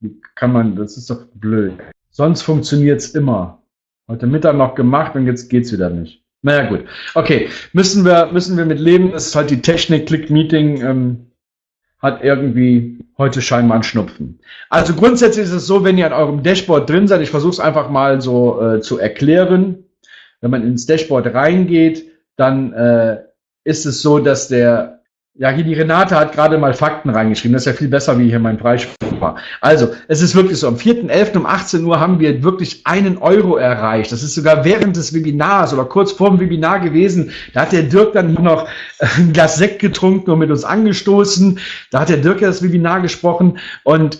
S1: wie kann man, das ist doch blöd. Sonst funktioniert's immer. Heute Mittag noch gemacht und jetzt geht's wieder nicht. Naja, gut. Okay, müssen wir, müssen wir mit leben. Das ist halt die Technik, Click-Meeting. Ähm, hat irgendwie heute scheinbar einen Schnupfen. Also grundsätzlich ist es so, wenn ihr an eurem Dashboard drin seid, ich versuche es einfach mal so äh, zu erklären. Wenn man ins Dashboard reingeht, dann äh, ist es so, dass der ja, hier die Renate hat gerade mal Fakten reingeschrieben. Das ist ja viel besser, wie hier mein Preisspruch war. Also, es ist wirklich so. Am 4.11. um 18 Uhr haben wir wirklich einen Euro erreicht. Das ist sogar während des Webinars oder kurz vor dem Webinar gewesen. Da hat der Dirk dann noch ein Glas Sekt getrunken und mit uns angestoßen. Da hat der Dirk ja das Webinar gesprochen. Und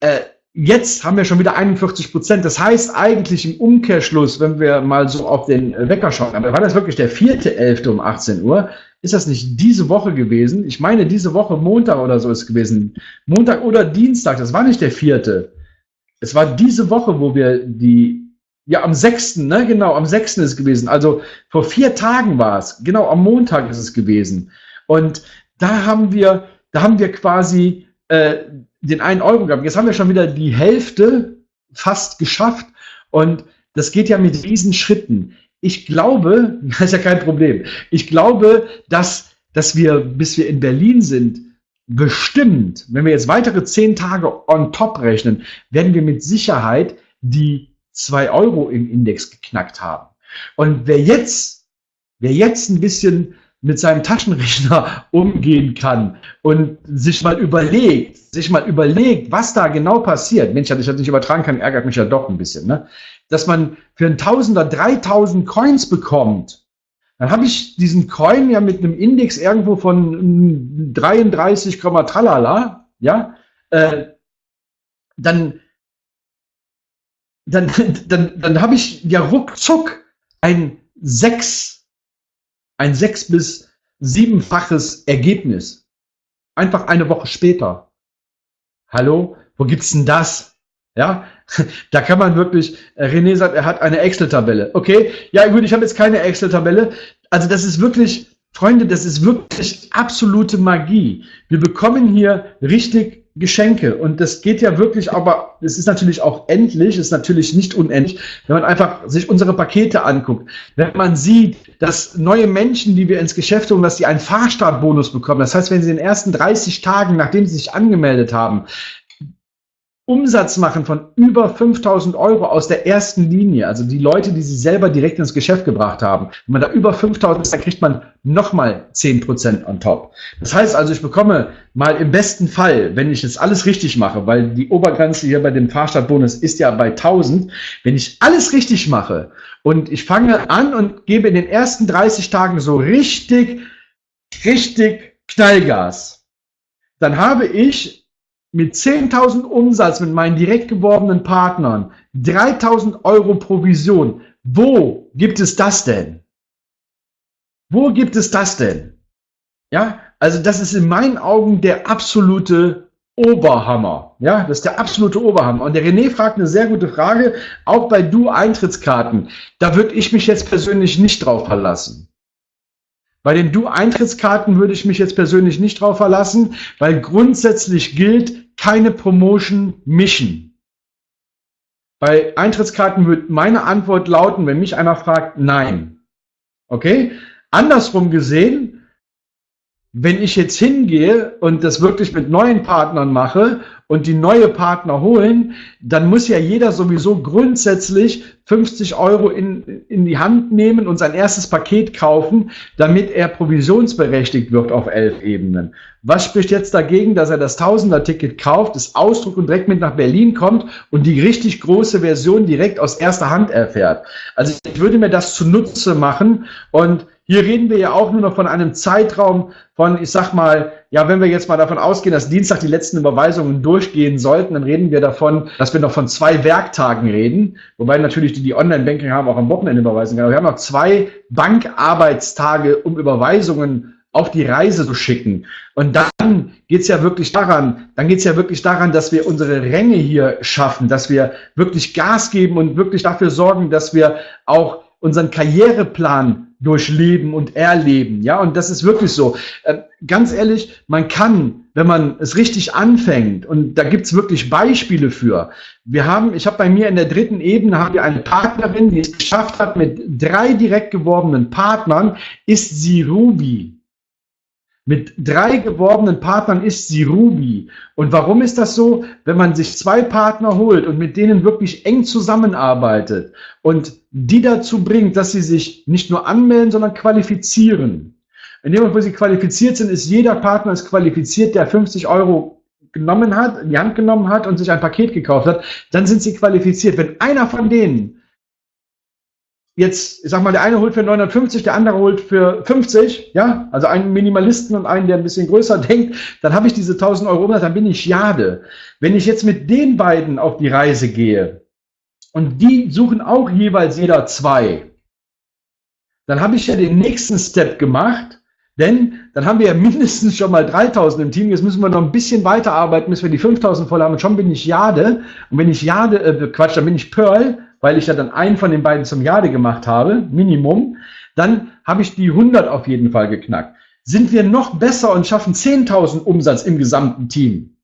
S1: äh, Jetzt haben wir schon wieder 41 Prozent. Das heißt eigentlich im Umkehrschluss, wenn wir mal so auf den Wecker schauen, aber war das wirklich der vierte Elfte um 18 Uhr? Ist das nicht diese Woche gewesen? Ich meine, diese Woche Montag oder so ist gewesen. Montag oder Dienstag, das war nicht der vierte. Es war diese Woche, wo wir die, ja, am sechsten, ne, genau, am sechsten ist es gewesen. Also vor vier Tagen war es. Genau, am Montag ist es gewesen. Und da haben wir, da haben wir quasi äh, den einen Euro gehabt. Jetzt haben wir schon wieder die Hälfte fast geschafft. Und das geht ja mit Riesenschritten ich glaube, das ist ja kein Problem, ich glaube, dass, dass wir, bis wir in Berlin sind, bestimmt, wenn wir jetzt weitere zehn Tage on top rechnen, werden wir mit Sicherheit die zwei Euro im Index geknackt haben. Und wer jetzt, wer jetzt ein bisschen mit seinem Taschenrechner umgehen kann und sich mal überlegt, sich mal überlegt, was da genau passiert. Mensch, dass ich das nicht übertragen kann, ärgert mich ja doch ein bisschen. Ne? Dass man für ein Tausender 3000 Coins bekommt, dann habe ich diesen Coin ja mit einem Index irgendwo von 33, tralala, ja, äh, dann, dann, dann, dann habe ich ja ruckzuck ein 6 ein sechs- bis siebenfaches Ergebnis. Einfach eine Woche später. Hallo, wo gibt's denn das? Ja, da kann man wirklich, äh, René sagt, er hat eine Excel-Tabelle. Okay, ja gut, ich habe jetzt keine Excel-Tabelle. Also das ist wirklich, Freunde, das ist wirklich absolute Magie. Wir bekommen hier richtig Geschenke. Und das geht ja wirklich, aber es ist natürlich auch endlich, ist natürlich nicht unendlich, wenn man einfach sich unsere Pakete anguckt. Wenn man sieht, dass neue Menschen, die wir ins Geschäft holen, dass die einen Fahrstartbonus bekommen. Das heißt, wenn sie in den ersten 30 Tagen, nachdem sie sich angemeldet haben, Umsatz machen von über 5000 Euro aus der ersten Linie, also die Leute, die sie selber direkt ins Geschäft gebracht haben. Wenn man da über 5000 ist, dann kriegt man nochmal 10% on top. Das heißt also, ich bekomme mal im besten Fall, wenn ich jetzt alles richtig mache, weil die Obergrenze hier bei dem Fahrstartbonus ist ja bei 1000, wenn ich alles richtig mache und ich fange an und gebe in den ersten 30 Tagen so richtig, richtig Knallgas, dann habe ich mit 10.000 Umsatz mit meinen direkt geworbenen Partnern, 3.000 Euro Provision, Wo gibt es das denn? Wo gibt es das denn? Ja, also das ist in meinen Augen der absolute Oberhammer. Ja, das ist der absolute Oberhammer. Und der René fragt eine sehr gute Frage, auch bei Du-Eintrittskarten. Da würde ich mich jetzt persönlich nicht drauf verlassen. Bei den Du-Eintrittskarten würde ich mich jetzt persönlich nicht drauf verlassen, weil grundsätzlich gilt, keine Promotion mischen. Bei Eintrittskarten wird meine Antwort lauten, wenn mich einer fragt, nein. Okay? Andersrum gesehen, wenn ich jetzt hingehe und das wirklich mit neuen Partnern mache und die neue Partner holen, dann muss ja jeder sowieso grundsätzlich 50 Euro in, in die Hand nehmen und sein erstes Paket kaufen, damit er provisionsberechtigt wird auf elf Ebenen. Was spricht jetzt dagegen, dass er das Tausender-Ticket kauft, das Ausdruck und direkt mit nach Berlin kommt und die richtig große Version direkt aus erster Hand erfährt? Also ich würde mir das zunutze machen und hier reden wir ja auch nur noch von einem Zeitraum von, ich sag mal, ja, wenn wir jetzt mal davon ausgehen, dass Dienstag die letzten Überweisungen durchgehen sollten, dann reden wir davon, dass wir noch von zwei Werktagen reden, wobei natürlich die, die Online-Banking haben, auch am Wochenende überweisen können. Aber wir haben noch zwei Bankarbeitstage, um Überweisungen auf die Reise zu schicken. Und dann geht's ja wirklich daran, dann geht's ja wirklich daran, dass wir unsere Ränge hier schaffen, dass wir wirklich Gas geben und wirklich dafür sorgen, dass wir auch unseren Karriereplan durchleben und erleben. Ja, und das ist wirklich so. Äh, ganz ehrlich, man kann, wenn man es richtig anfängt, und da gibt's wirklich Beispiele für. Wir haben, ich habe bei mir in der dritten Ebene haben wir eine Partnerin, die es geschafft hat, mit drei direkt geworbenen Partnern, ist sie Ruby. Mit drei geworbenen Partnern ist sie Ruby. Und warum ist das so? Wenn man sich zwei Partner holt und mit denen wirklich eng zusammenarbeitet und die dazu bringt, dass sie sich nicht nur anmelden, sondern qualifizieren. In dem Moment, wo sie qualifiziert sind, ist jeder Partner ist qualifiziert, der 50 Euro genommen hat, in die Hand genommen hat und sich ein Paket gekauft hat, dann sind sie qualifiziert. Wenn einer von denen jetzt, ich sag mal, der eine holt für 950, der andere holt für 50, ja, also einen Minimalisten und einen, der ein bisschen größer denkt, dann habe ich diese 1000 Euro dann bin ich Jade. Wenn ich jetzt mit den beiden auf die Reise gehe und die suchen auch jeweils jeder zwei, dann habe ich ja den nächsten Step gemacht, denn dann haben wir ja mindestens schon mal 3000 im Team. Jetzt müssen wir noch ein bisschen weiter arbeiten, bis wir die 5000 voll haben. Und schon bin ich Jade. Und wenn ich Jade, äh, Quatsch, dann bin ich Pearl weil ich ja dann einen von den beiden zum Jade gemacht habe, Minimum, dann habe ich die 100 auf jeden Fall geknackt. Sind wir noch besser und schaffen 10.000 Umsatz im gesamten Team,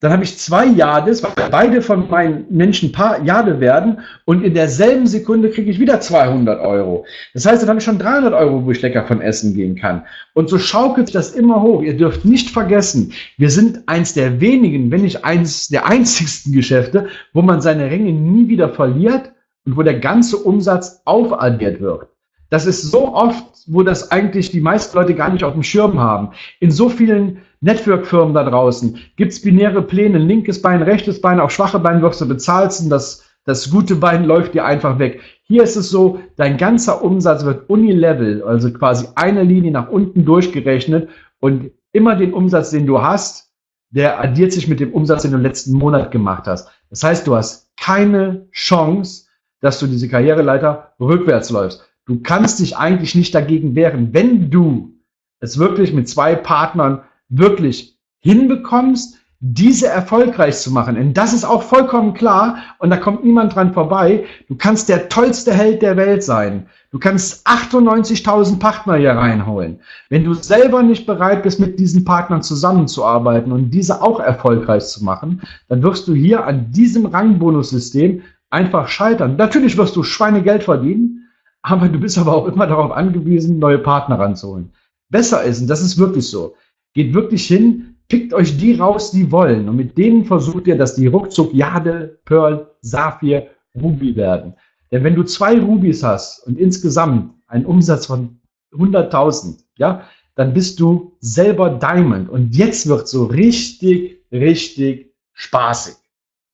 S1: dann habe ich zwei Jades, weil beide von meinen Menschen paar Jade werden und in derselben Sekunde kriege ich wieder 200 Euro. Das heißt, dann habe ich schon 300 Euro, wo ich lecker von essen gehen kann. Und so schaukelt das immer hoch. Ihr dürft nicht vergessen, wir sind eins der wenigen, wenn nicht eins der einzigsten Geschäfte, wo man seine Ränge nie wieder verliert und wo der ganze Umsatz aufaddiert wird. Das ist so oft, wo das eigentlich die meisten Leute gar nicht auf dem Schirm haben. In so vielen Network-Firmen da draußen gibt es binäre Pläne, linkes Bein, rechtes Bein, auf schwache Bein wirst du bezahlt und das, das gute Bein läuft dir einfach weg. Hier ist es so, dein ganzer Umsatz wird unilevel, also quasi eine Linie nach unten durchgerechnet und immer den Umsatz, den du hast, der addiert sich mit dem Umsatz, den du im letzten Monat gemacht hast. Das heißt, du hast keine Chance, dass du diese Karriereleiter rückwärts läufst. Du kannst dich eigentlich nicht dagegen wehren, wenn du es wirklich mit zwei Partnern wirklich hinbekommst, diese erfolgreich zu machen. Denn das ist auch vollkommen klar und da kommt niemand dran vorbei. Du kannst der tollste Held der Welt sein. Du kannst 98.000 Partner hier reinholen. Wenn du selber nicht bereit bist, mit diesen Partnern zusammenzuarbeiten und diese auch erfolgreich zu machen, dann wirst du hier an diesem Rangbonussystem einfach scheitern. Natürlich wirst du Schweinegeld verdienen, aber du bist aber auch immer darauf angewiesen, neue Partner ranzuholen. Besser ist, und das ist wirklich so, geht wirklich hin, pickt euch die raus, die wollen. Und mit denen versucht ihr, dass die ruckzuck Jade, Pearl, Saphir, Ruby werden. Denn wenn du zwei Rubys hast und insgesamt einen Umsatz von 100.000, ja, dann bist du selber Diamond. Und jetzt wird so richtig, richtig spaßig.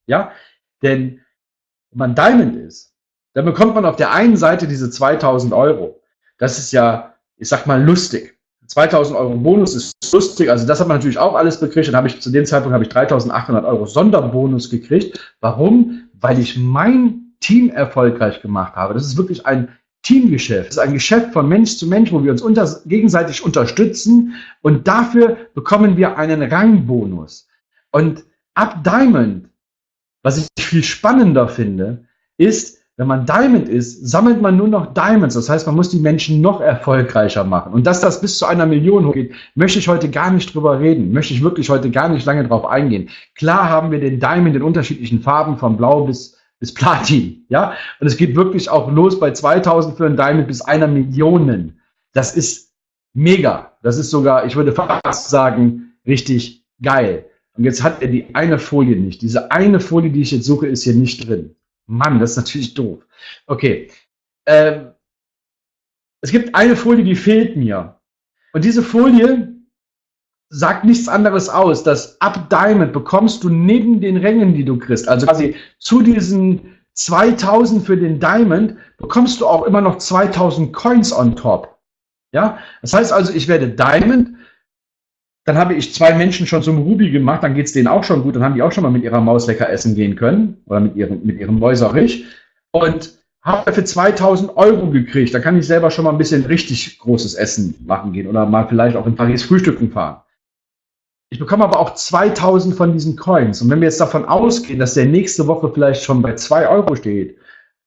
S1: Ja, denn wenn man Diamond ist, dann bekommt man auf der einen Seite diese 2000 Euro. Das ist ja, ich sag mal, lustig. 2000 Euro Bonus ist lustig, also das hat man natürlich auch alles bekriegt. Dann habe ich zu dem Zeitpunkt habe ich 3800 Euro Sonderbonus gekriegt. Warum? Weil ich mein Team erfolgreich gemacht habe. Das ist wirklich ein Teamgeschäft. Das ist ein Geschäft von Mensch zu Mensch, wo wir uns unter, gegenseitig unterstützen und dafür bekommen wir einen Rangbonus. Und ab Diamond, was ich viel spannender finde, ist, wenn man Diamond ist, sammelt man nur noch Diamonds. Das heißt, man muss die Menschen noch erfolgreicher machen. Und dass das bis zu einer Million hochgeht, möchte ich heute gar nicht drüber reden. Möchte ich wirklich heute gar nicht lange drauf eingehen. Klar haben wir den Diamond in unterschiedlichen Farben, von blau bis, bis Platin. Ja, und es geht wirklich auch los bei 2000 für ein Diamond bis einer Million. Das ist mega. Das ist sogar, ich würde fast sagen, richtig geil. Und jetzt hat er die eine Folie nicht. Diese eine Folie, die ich jetzt suche, ist hier nicht drin. Mann, das ist natürlich doof. Okay. Ähm, es gibt eine Folie, die fehlt mir. Und diese Folie sagt nichts anderes aus, dass ab Diamond bekommst du neben den Rängen, die du kriegst, also quasi zu diesen 2000 für den Diamond, bekommst du auch immer noch 2000 Coins on top. Ja, das heißt also, ich werde Diamond, dann habe ich zwei Menschen schon zum Ruby gemacht, dann geht es denen auch schon gut, dann haben die auch schon mal mit ihrer Maus lecker essen gehen können oder mit ihrem, mit ihrem Mäuserich und habe für 2000 Euro gekriegt. Da kann ich selber schon mal ein bisschen richtig großes Essen machen gehen oder mal vielleicht auch in Paris frühstücken fahren. Ich bekomme aber auch 2000 von diesen Coins. Und wenn wir jetzt davon ausgehen, dass der nächste Woche vielleicht schon bei 2 Euro steht,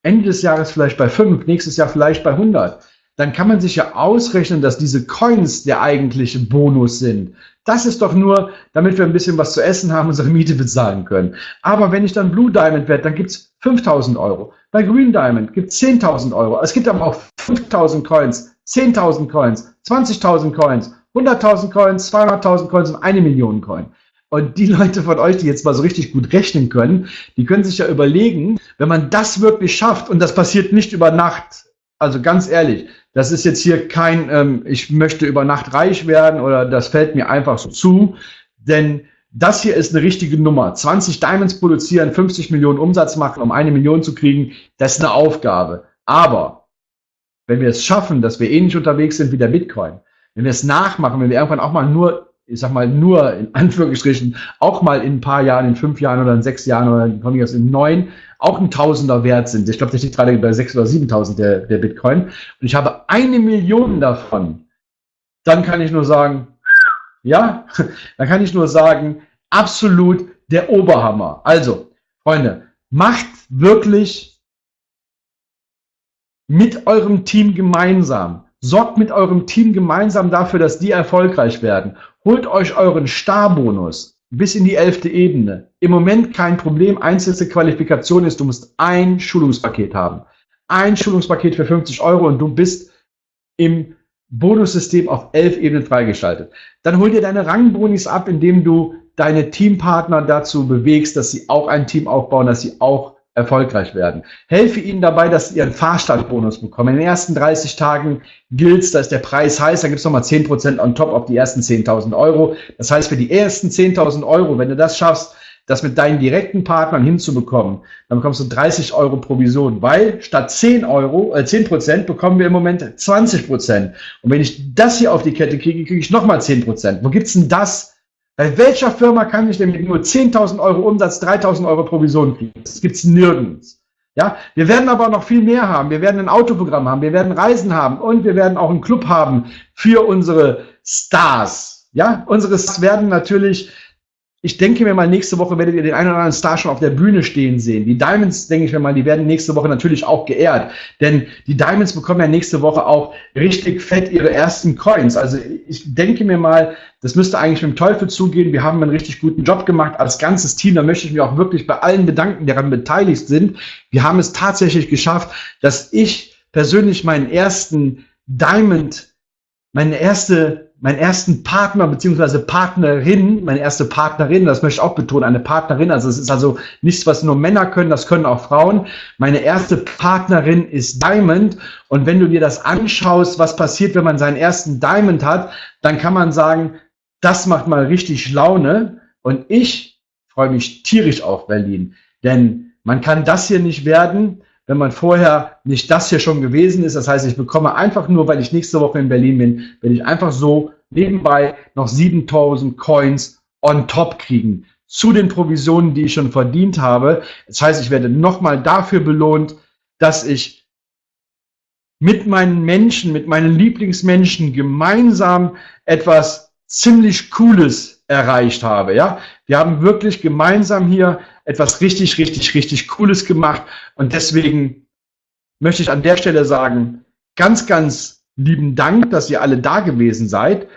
S1: Ende des Jahres vielleicht bei 5, nächstes Jahr vielleicht bei 100, dann kann man sich ja ausrechnen, dass diese Coins der eigentliche Bonus sind. Das ist doch nur, damit wir ein bisschen was zu essen haben, unsere Miete bezahlen können. Aber wenn ich dann Blue Diamond werde, dann gibt's 5000 Euro. Bei Green Diamond gibt's 10.000 Euro. Es gibt aber auch 5000 Coins, 10.000 Coins, 20.000 Coins, 100.000 Coins, 200.000 Coins und eine Million Coin. Und die Leute von euch, die jetzt mal so richtig gut rechnen können, die können sich ja überlegen, wenn man das wirklich schafft, und das passiert nicht über Nacht, also ganz ehrlich, das ist jetzt hier kein, ähm, ich möchte über Nacht reich werden oder das fällt mir einfach so zu, denn das hier ist eine richtige Nummer. 20 Diamonds produzieren, 50 Millionen Umsatz machen, um eine Million zu kriegen, das ist eine Aufgabe. Aber wenn wir es schaffen, dass wir ähnlich unterwegs sind wie der Bitcoin, wenn wir es nachmachen, wenn wir irgendwann auch mal nur, ich sag mal nur in Anführungsstrichen, auch mal in ein paar Jahren, in fünf Jahren oder in sechs Jahren oder von mir aus in neun auch ein Tausender wert sind. Ich glaube, der steht gerade bei 6.000 oder 7.000 der, der Bitcoin. Und ich habe eine Million davon. Dann kann ich nur sagen, ja, dann kann ich nur sagen, absolut der Oberhammer. Also, Freunde, macht wirklich mit eurem Team gemeinsam. Sorgt mit eurem Team gemeinsam dafür, dass die erfolgreich werden. Holt euch euren Starbonus bis in die elfte Ebene. Im Moment kein Problem. Einzige Qualifikation ist, du musst ein Schulungspaket haben. Ein Schulungspaket für 50 Euro und du bist im Bonussystem auf elf Ebenen freigeschaltet. Dann hol dir deine Rangbonis ab, indem du deine Teampartner dazu bewegst, dass sie auch ein Team aufbauen, dass sie auch erfolgreich werden. Helfe ihnen dabei, dass sie ihren Fahrstartbonus bekommen. In den ersten 30 Tagen gilt da ist der Preis heiß, da gibt es nochmal 10% on top auf die ersten 10.000 Euro. Das heißt, für die ersten 10.000 Euro, wenn du das schaffst, das mit deinen direkten Partnern hinzubekommen, dann bekommst du 30 Euro Provision, weil statt 10 Euro, äh 10 Prozent bekommen wir im Moment 20 Prozent. Und wenn ich das hier auf die Kette kriege, kriege ich nochmal 10 Prozent. Wo gibt's denn das? Bei welcher Firma kann ich denn mit nur 10.000 Euro Umsatz 3.000 Euro Provision kriegen? Das gibt's nirgends. Ja, wir werden aber noch viel mehr haben. Wir werden ein Autoprogramm haben, wir werden Reisen haben und wir werden auch einen Club haben für unsere Stars. Ja, unsere Stars werden natürlich ich denke mir mal, nächste Woche werdet ihr den einen oder anderen Star schon auf der Bühne stehen sehen. Die Diamonds, denke ich mir mal, die werden nächste Woche natürlich auch geehrt. Denn die Diamonds bekommen ja nächste Woche auch richtig fett ihre ersten Coins. Also ich denke mir mal, das müsste eigentlich mit dem Teufel zugehen. Wir haben einen richtig guten Job gemacht als ganzes Team. Da möchte ich mich auch wirklich bei allen bedanken, die daran beteiligt sind. Wir haben es tatsächlich geschafft, dass ich persönlich meinen ersten Diamond, meine erste meinen ersten Partner beziehungsweise Partnerin, meine erste Partnerin, das möchte ich auch betonen, eine Partnerin, also es ist also nichts, was nur Männer können, das können auch Frauen. Meine erste Partnerin ist Diamond und wenn du dir das anschaust, was passiert, wenn man seinen ersten Diamond hat, dann kann man sagen, das macht mal richtig Laune und ich freue mich tierisch auf Berlin, denn man kann das hier nicht werden, wenn man vorher nicht das hier schon gewesen ist. Das heißt, ich bekomme einfach nur, weil ich nächste Woche in Berlin bin, werde ich einfach so nebenbei noch 7000 Coins on top kriegen. zu den Provisionen, die ich schon verdient habe. Das heißt, ich werde nochmal dafür belohnt, dass ich mit meinen Menschen, mit meinen Lieblingsmenschen gemeinsam etwas ziemlich Cooles erreicht habe. Ja, wir haben wirklich gemeinsam hier etwas richtig, richtig, richtig Cooles gemacht und deswegen möchte ich an der Stelle sagen, ganz, ganz lieben Dank, dass ihr alle da gewesen seid.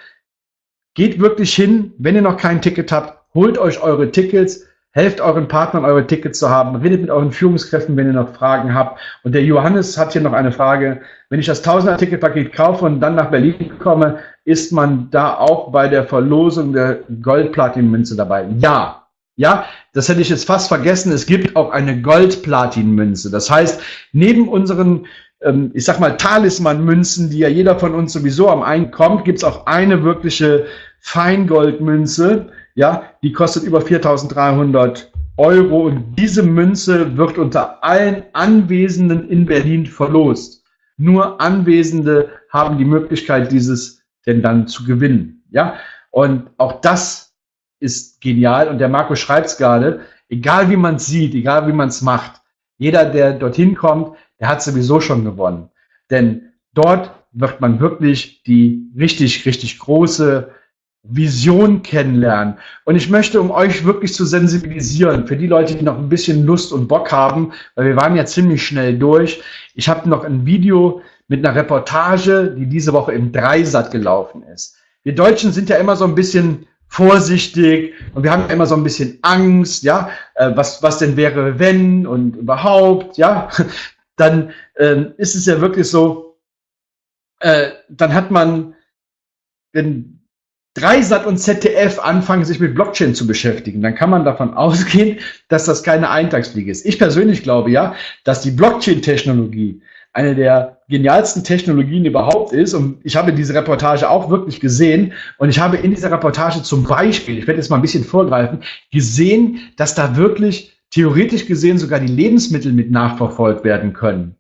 S1: Geht wirklich hin, wenn ihr noch kein Ticket habt, holt euch eure Tickets, helft euren Partnern, eure Tickets zu haben, redet mit euren Führungskräften, wenn ihr noch Fragen habt. Und der Johannes hat hier noch eine Frage. Wenn ich das 1000er Ticketpaket kaufe und dann nach Berlin komme, ist man da auch bei der Verlosung der Gold-Platin-Münze dabei? Ja. Ja, das hätte ich jetzt fast vergessen. Es gibt auch eine Gold-Platin-Münze. Das heißt, neben unseren ähm, ich sag mal, Talisman-Münzen, die ja jeder von uns sowieso am einen kommt, gibt es auch eine wirkliche Feingoldmünze, ja, die kostet über 4300 Euro und diese Münze wird unter allen Anwesenden in Berlin verlost. Nur Anwesende haben die Möglichkeit, dieses denn dann zu gewinnen. Ja, und auch das ist genial und der Marco schreibt es gerade, egal wie man es sieht, egal wie man es macht, jeder, der dorthin kommt, der hat sowieso schon gewonnen. Denn dort wird man wirklich die richtig, richtig große Vision kennenlernen. Und ich möchte, um euch wirklich zu sensibilisieren, für die Leute, die noch ein bisschen Lust und Bock haben, weil wir waren ja ziemlich schnell durch. Ich habe noch ein Video mit einer Reportage, die diese Woche im Dreisat gelaufen ist. Wir Deutschen sind ja immer so ein bisschen vorsichtig und wir haben immer so ein bisschen Angst, ja, äh, was, was denn wäre, wenn und überhaupt, ja, dann äh, ist es ja wirklich so, äh, dann hat man, wenn Dreisat und ZDF anfangen, sich mit Blockchain zu beschäftigen, dann kann man davon ausgehen, dass das keine Eintagsfliege ist. Ich persönlich glaube ja, dass die Blockchain-Technologie eine der genialsten Technologien überhaupt ist. Und ich habe diese Reportage auch wirklich gesehen. Und ich habe in dieser Reportage zum Beispiel, ich werde jetzt mal ein bisschen vorgreifen, gesehen, dass da wirklich theoretisch gesehen sogar die Lebensmittel mit nachverfolgt werden können.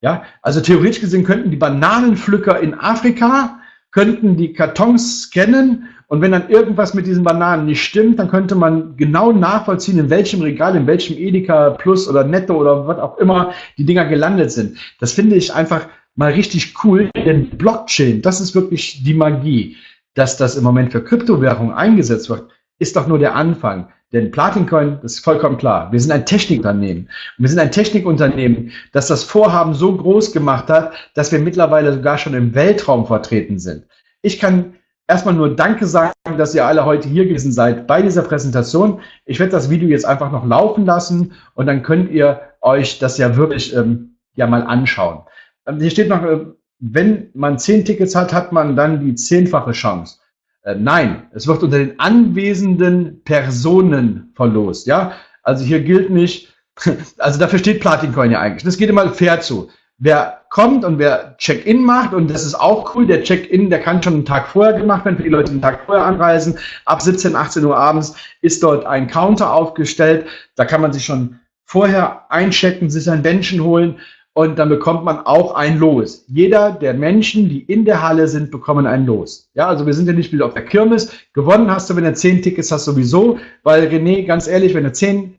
S1: Ja, also theoretisch gesehen könnten die Bananenpflücker in Afrika könnten die Kartons scannen und wenn dann irgendwas mit diesen Bananen nicht stimmt, dann könnte man genau nachvollziehen, in welchem Regal, in welchem Edeka Plus oder Netto oder was auch immer die Dinger gelandet sind. Das finde ich einfach mal richtig cool, denn Blockchain, das ist wirklich die Magie. Dass das im Moment für Kryptowährungen eingesetzt wird, ist doch nur der Anfang. Denn Platincoin, das ist vollkommen klar. Wir sind ein Technikunternehmen. Wir sind ein Technikunternehmen, das das Vorhaben so groß gemacht hat, dass wir mittlerweile sogar schon im Weltraum vertreten sind. Ich kann erstmal nur Danke sagen, dass ihr alle heute hier gewesen seid bei dieser Präsentation. Ich werde das Video jetzt einfach noch laufen lassen und dann könnt ihr euch das ja wirklich ähm, ja mal anschauen. Ähm, hier steht noch, äh, wenn man zehn Tickets hat, hat man dann die zehnfache Chance. Äh, nein, es wird unter den anwesenden Personen verlost. Ja, also hier gilt nicht, also dafür steht Platincoin ja eigentlich. Das geht immer fair zu. Wer kommt und wer Check-in macht, und das ist auch cool, der Check-in, der kann schon einen Tag vorher gemacht werden, für die Leute, einen Tag vorher anreisen. Ab 17, 18 Uhr abends ist dort ein Counter aufgestellt. Da kann man sich schon vorher einchecken, sich ein Bändchen holen und dann bekommt man auch ein Los. Jeder der Menschen, die in der Halle sind, bekommen ein Los. Ja, also wir sind ja nicht wieder auf der Kirmes. Gewonnen hast du, wenn du zehn Tickets hast, sowieso, weil René, ganz ehrlich, wenn du zehn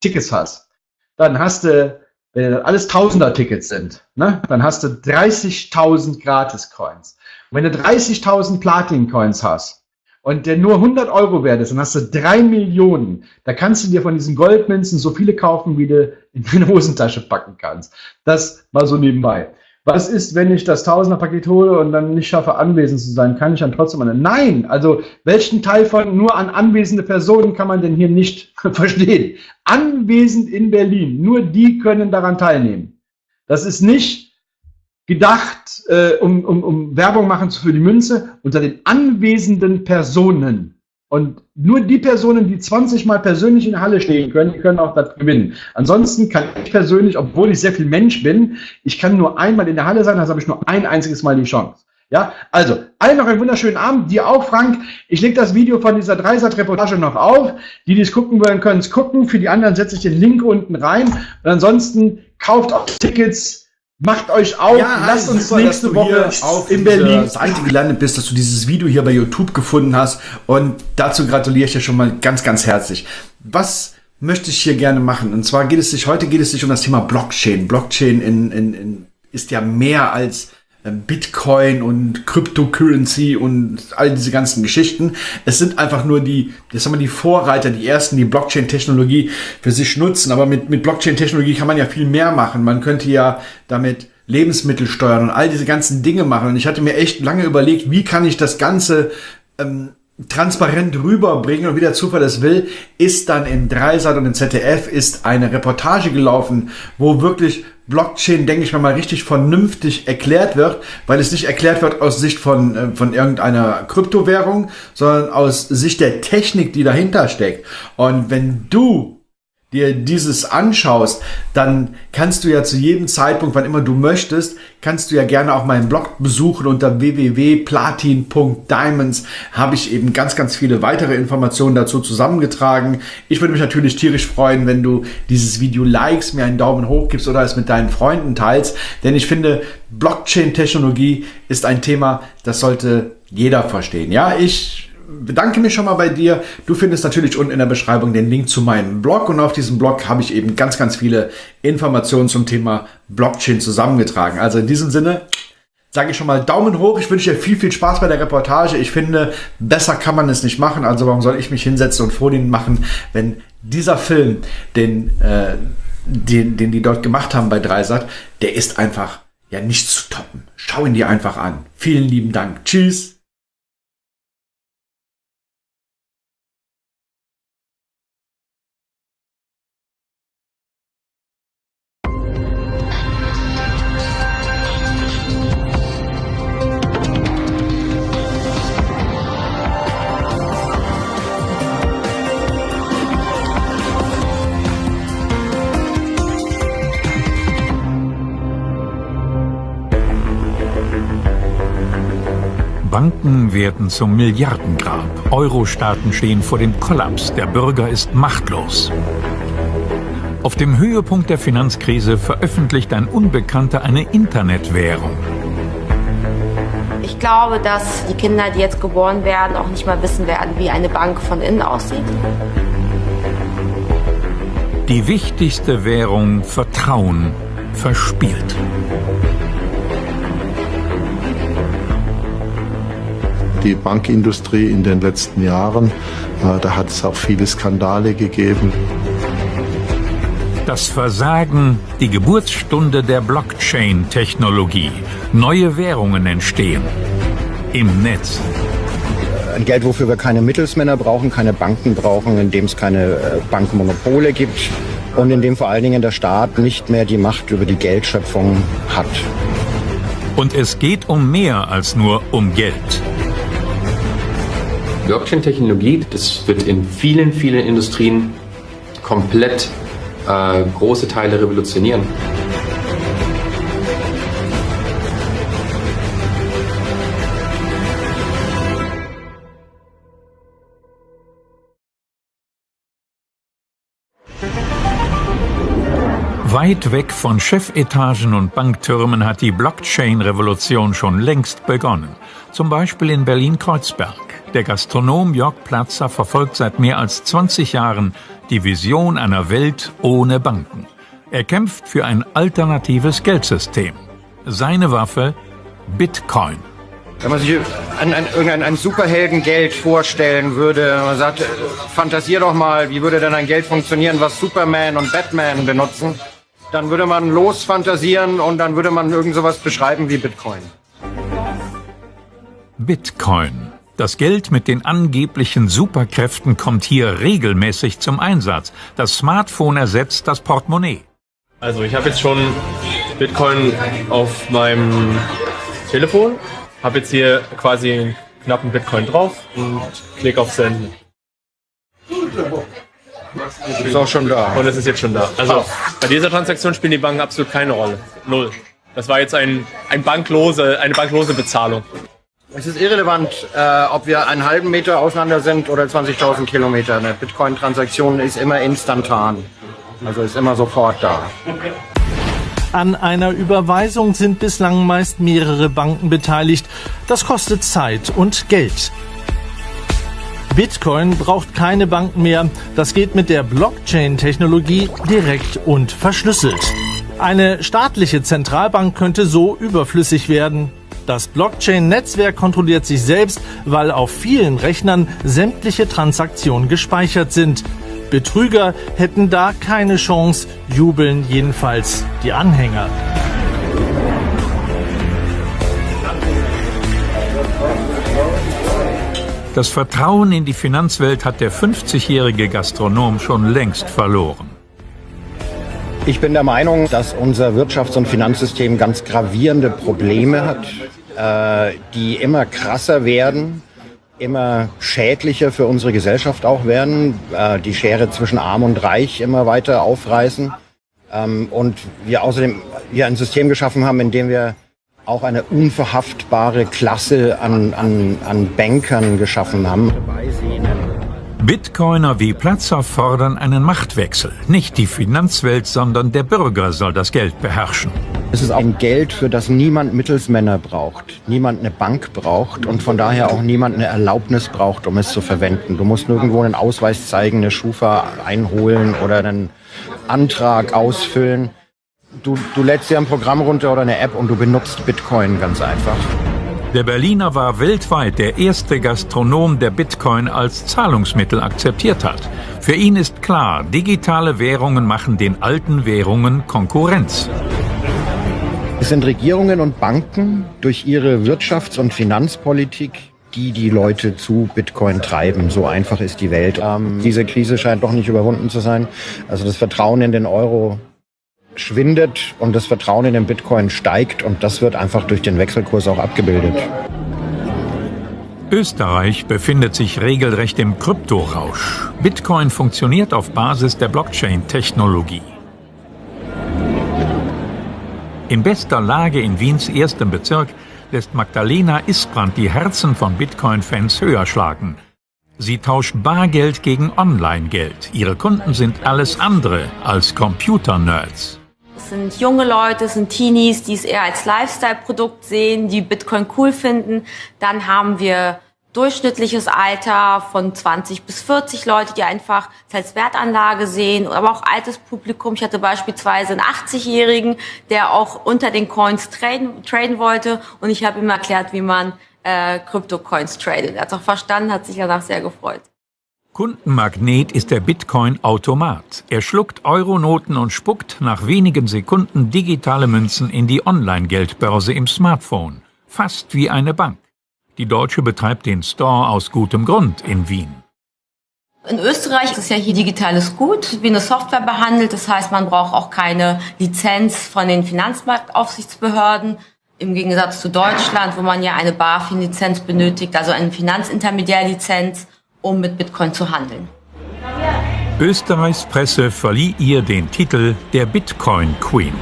S1: Tickets hast, dann hast du, wenn das alles Tausender-Tickets sind, ne, dann hast du 30.000 Gratis-Coins. Wenn du 30.000 Platin-Coins hast, und der nur 100 Euro wert ist, dann hast du drei Millionen. Da kannst du dir von diesen Goldmünzen so viele kaufen, wie du in deine Hosentasche packen kannst. Das mal so nebenbei. Was ist, wenn ich das Tausender-Paket hole und dann nicht schaffe, anwesend zu sein? Kann ich dann trotzdem eine? Nein! Also, welchen Teil von nur an anwesende Personen kann man denn hier nicht verstehen? Anwesend in Berlin. Nur die können daran teilnehmen. Das ist nicht gedacht, äh, um, um, um Werbung machen für die Münze, unter den anwesenden Personen. Und nur die Personen, die 20 Mal persönlich in der Halle stehen können, die können auch das gewinnen. Ansonsten kann ich persönlich, obwohl ich sehr viel Mensch bin, ich kann nur einmal in der Halle sein, also habe ich nur ein einziges Mal die Chance. Ja, also, allen noch einen wunderschönen Abend. Dir auch, Frank. Ich lege das Video von dieser Dreisat-Reportage noch auf. Die, die es gucken wollen, können es gucken. Für die anderen setze ich den Link unten rein. Und ansonsten kauft auch Tickets
S6: Macht euch auf, ja, lasst uns super, nächste Woche
S1: auf in Berlin Seite gelandet bist, dass du dieses Video hier bei YouTube gefunden hast und dazu gratuliere ich dir schon mal ganz, ganz herzlich. Was möchte ich hier gerne machen? Und zwar geht es sich, heute geht es sich um das Thema Blockchain. Blockchain in, in, in, ist ja mehr als Bitcoin und Cryptocurrency und all diese ganzen Geschichten. Es sind einfach nur die, das haben wir die Vorreiter, die ersten, die Blockchain-Technologie für sich nutzen. Aber mit, mit Blockchain-Technologie kann man ja viel mehr machen. Man könnte ja damit Lebensmittel steuern und all diese ganzen Dinge machen. Und ich hatte mir echt lange überlegt, wie kann ich das Ganze ähm, transparent rüberbringen und wie der Zufall es will, ist dann in Dreisat und im ZDF ist eine Reportage gelaufen, wo wirklich Blockchain, denke ich mal, mal richtig vernünftig erklärt wird, weil es nicht erklärt wird aus Sicht von, äh, von irgendeiner Kryptowährung, sondern aus Sicht der Technik, die dahinter steckt. Und wenn du dir dieses anschaust, dann kannst du ja zu jedem Zeitpunkt, wann immer du möchtest, kannst du ja gerne auch meinen Blog besuchen unter www.platin.diamonds habe ich eben ganz, ganz viele weitere Informationen dazu zusammengetragen. Ich würde mich natürlich tierisch freuen, wenn du dieses Video likes, mir einen Daumen hoch gibst oder es mit deinen Freunden teilst, denn ich finde, Blockchain-Technologie ist ein Thema, das sollte jeder verstehen. Ja, ich bedanke mich schon mal bei dir. Du findest natürlich unten in der Beschreibung den Link zu meinem Blog und auf diesem Blog habe ich eben ganz, ganz viele Informationen zum Thema Blockchain zusammengetragen. Also in diesem Sinne sage ich schon mal Daumen hoch. Ich wünsche dir viel, viel Spaß bei der Reportage. Ich finde, besser kann man es nicht machen. Also warum soll ich mich hinsetzen und Folien machen, wenn dieser Film, den, äh, den, den die dort gemacht haben bei Dreisat, der ist einfach ja nicht zu toppen. Schau ihn dir einfach an. Vielen lieben Dank. Tschüss.
S7: Banken werden zum Milliardengrab. Euro-Staaten stehen vor dem Kollaps. Der Bürger ist machtlos. Auf dem Höhepunkt der Finanzkrise veröffentlicht ein Unbekannter eine Internetwährung.
S8: Ich glaube, dass die Kinder, die jetzt geboren werden, auch nicht mal wissen werden, wie eine Bank von innen aussieht.
S7: Die wichtigste Währung Vertrauen verspielt.
S9: Die Bankindustrie in den letzten Jahren. Äh, da hat es auch viele Skandale gegeben.
S7: Das Versagen, die Geburtsstunde der Blockchain-Technologie. Neue Währungen entstehen. Im Netz.
S10: Ein Geld, wofür wir keine Mittelsmänner brauchen, keine Banken brauchen, in dem es keine äh, Bankmonopole gibt und in dem vor allen Dingen der Staat nicht mehr die Macht über die Geldschöpfung hat.
S7: Und es geht um mehr als nur um Geld.
S11: Blockchain-Technologie, das wird in vielen, vielen Industrien komplett äh, große Teile revolutionieren.
S7: Weit weg von Chefetagen und Banktürmen hat die Blockchain-Revolution schon längst begonnen. Zum Beispiel in Berlin-Kreuzberg. Der Gastronom Jörg Platzer verfolgt seit mehr als 20 Jahren die Vision einer Welt ohne Banken. Er kämpft für ein alternatives Geldsystem. Seine Waffe Bitcoin.
S10: Wenn man sich an, an irgendein ein Superheldengeld vorstellen würde, man sagt, fantasier doch mal, wie würde denn ein Geld funktionieren, was Superman und Batman benutzen, dann würde man losfantasieren und dann würde man irgend sowas beschreiben wie Bitcoin.
S7: Bitcoin. Das Geld mit den angeblichen Superkräften kommt hier regelmäßig zum Einsatz. Das Smartphone ersetzt das Portemonnaie.
S12: Also ich habe jetzt schon Bitcoin auf meinem Telefon, habe jetzt hier quasi einen knappen Bitcoin drauf und klicke auf Senden.
S10: Ist auch schon da.
S12: Und es ist jetzt schon da. Also bei dieser Transaktion spielen die Banken absolut keine Rolle. Null. Das war jetzt ein, ein banklose, eine banklose Bezahlung.
S10: Es ist irrelevant, äh, ob wir einen halben Meter auseinander sind oder 20.000 Kilometer. Eine Bitcoin-Transaktion ist immer instantan. Also ist immer sofort da.
S13: An einer Überweisung sind bislang meist mehrere Banken beteiligt. Das kostet Zeit und Geld. Bitcoin braucht keine Banken mehr. Das geht mit der Blockchain-Technologie direkt und verschlüsselt. Eine staatliche Zentralbank könnte so überflüssig werden. Das Blockchain-Netzwerk kontrolliert sich selbst, weil auf vielen Rechnern sämtliche Transaktionen gespeichert sind. Betrüger hätten da keine Chance, jubeln jedenfalls die Anhänger.
S7: Das Vertrauen in die Finanzwelt hat der 50-jährige Gastronom schon längst verloren.
S10: Ich bin der Meinung, dass unser Wirtschafts- und Finanzsystem ganz gravierende Probleme hat, äh, die immer krasser werden, immer schädlicher für unsere Gesellschaft auch werden, äh, die Schere zwischen Arm und Reich immer weiter aufreißen ähm, und wir außerdem hier ein System geschaffen haben, in dem wir auch eine unverhaftbare Klasse an, an, an Bankern geschaffen haben.
S7: Bitcoiner wie Platzer fordern einen Machtwechsel. Nicht die Finanzwelt, sondern der Bürger soll das Geld beherrschen.
S10: Es ist ein Geld, für das niemand Mittelsmänner braucht, niemand eine Bank braucht und von daher auch niemand eine Erlaubnis braucht, um es zu verwenden. Du musst nirgendwo einen Ausweis zeigen, eine Schufa einholen oder einen Antrag ausfüllen du, du lädst dir ein Programm runter oder eine App und du benutzt Bitcoin ganz einfach.
S7: Der Berliner war weltweit der erste Gastronom, der Bitcoin als Zahlungsmittel akzeptiert hat. Für ihn ist klar, digitale Währungen machen den alten Währungen Konkurrenz.
S10: Es sind Regierungen und Banken durch ihre Wirtschafts- und Finanzpolitik, die die Leute zu Bitcoin treiben. So einfach ist die Welt. Ähm, diese Krise scheint doch nicht überwunden zu sein. Also das Vertrauen in den Euro schwindet und das Vertrauen in den Bitcoin steigt und das wird einfach durch den Wechselkurs auch abgebildet.
S7: Österreich befindet sich regelrecht im Kryptorausch. Bitcoin funktioniert auf Basis der Blockchain-Technologie. In bester Lage in Wiens erstem Bezirk lässt Magdalena Isbrand die Herzen von Bitcoin-Fans höher schlagen. Sie tauscht Bargeld gegen Online-Geld. Ihre Kunden sind alles andere als Computer-Nerds.
S8: Es sind junge Leute, es sind Teenies, die es eher als Lifestyle-Produkt sehen, die Bitcoin cool finden. Dann haben wir durchschnittliches Alter von 20 bis 40 Leute, die einfach es als Wertanlage sehen, aber auch altes Publikum. Ich hatte beispielsweise einen 80-Jährigen, der auch unter den Coins traden, traden wollte und ich habe ihm erklärt, wie man äh, Krypto-Coins tradet. Er hat es auch verstanden, hat sich danach sehr gefreut.
S7: Kundenmagnet ist der Bitcoin-Automat. Er schluckt Euronoten und spuckt nach wenigen Sekunden digitale Münzen in die Online-Geldbörse im Smartphone. Fast wie eine Bank. Die Deutsche betreibt den Store aus gutem Grund in Wien.
S8: In Österreich ist ja hier digitales Gut wie eine Software behandelt. Das heißt, man braucht auch keine Lizenz von den Finanzmarktaufsichtsbehörden. Im Gegensatz zu Deutschland, wo man ja eine BaFin-Lizenz benötigt, also eine Finanzintermediärlizenz um mit Bitcoin zu handeln.
S7: Österreichs Presse verlieh ihr den Titel der Bitcoin Queen.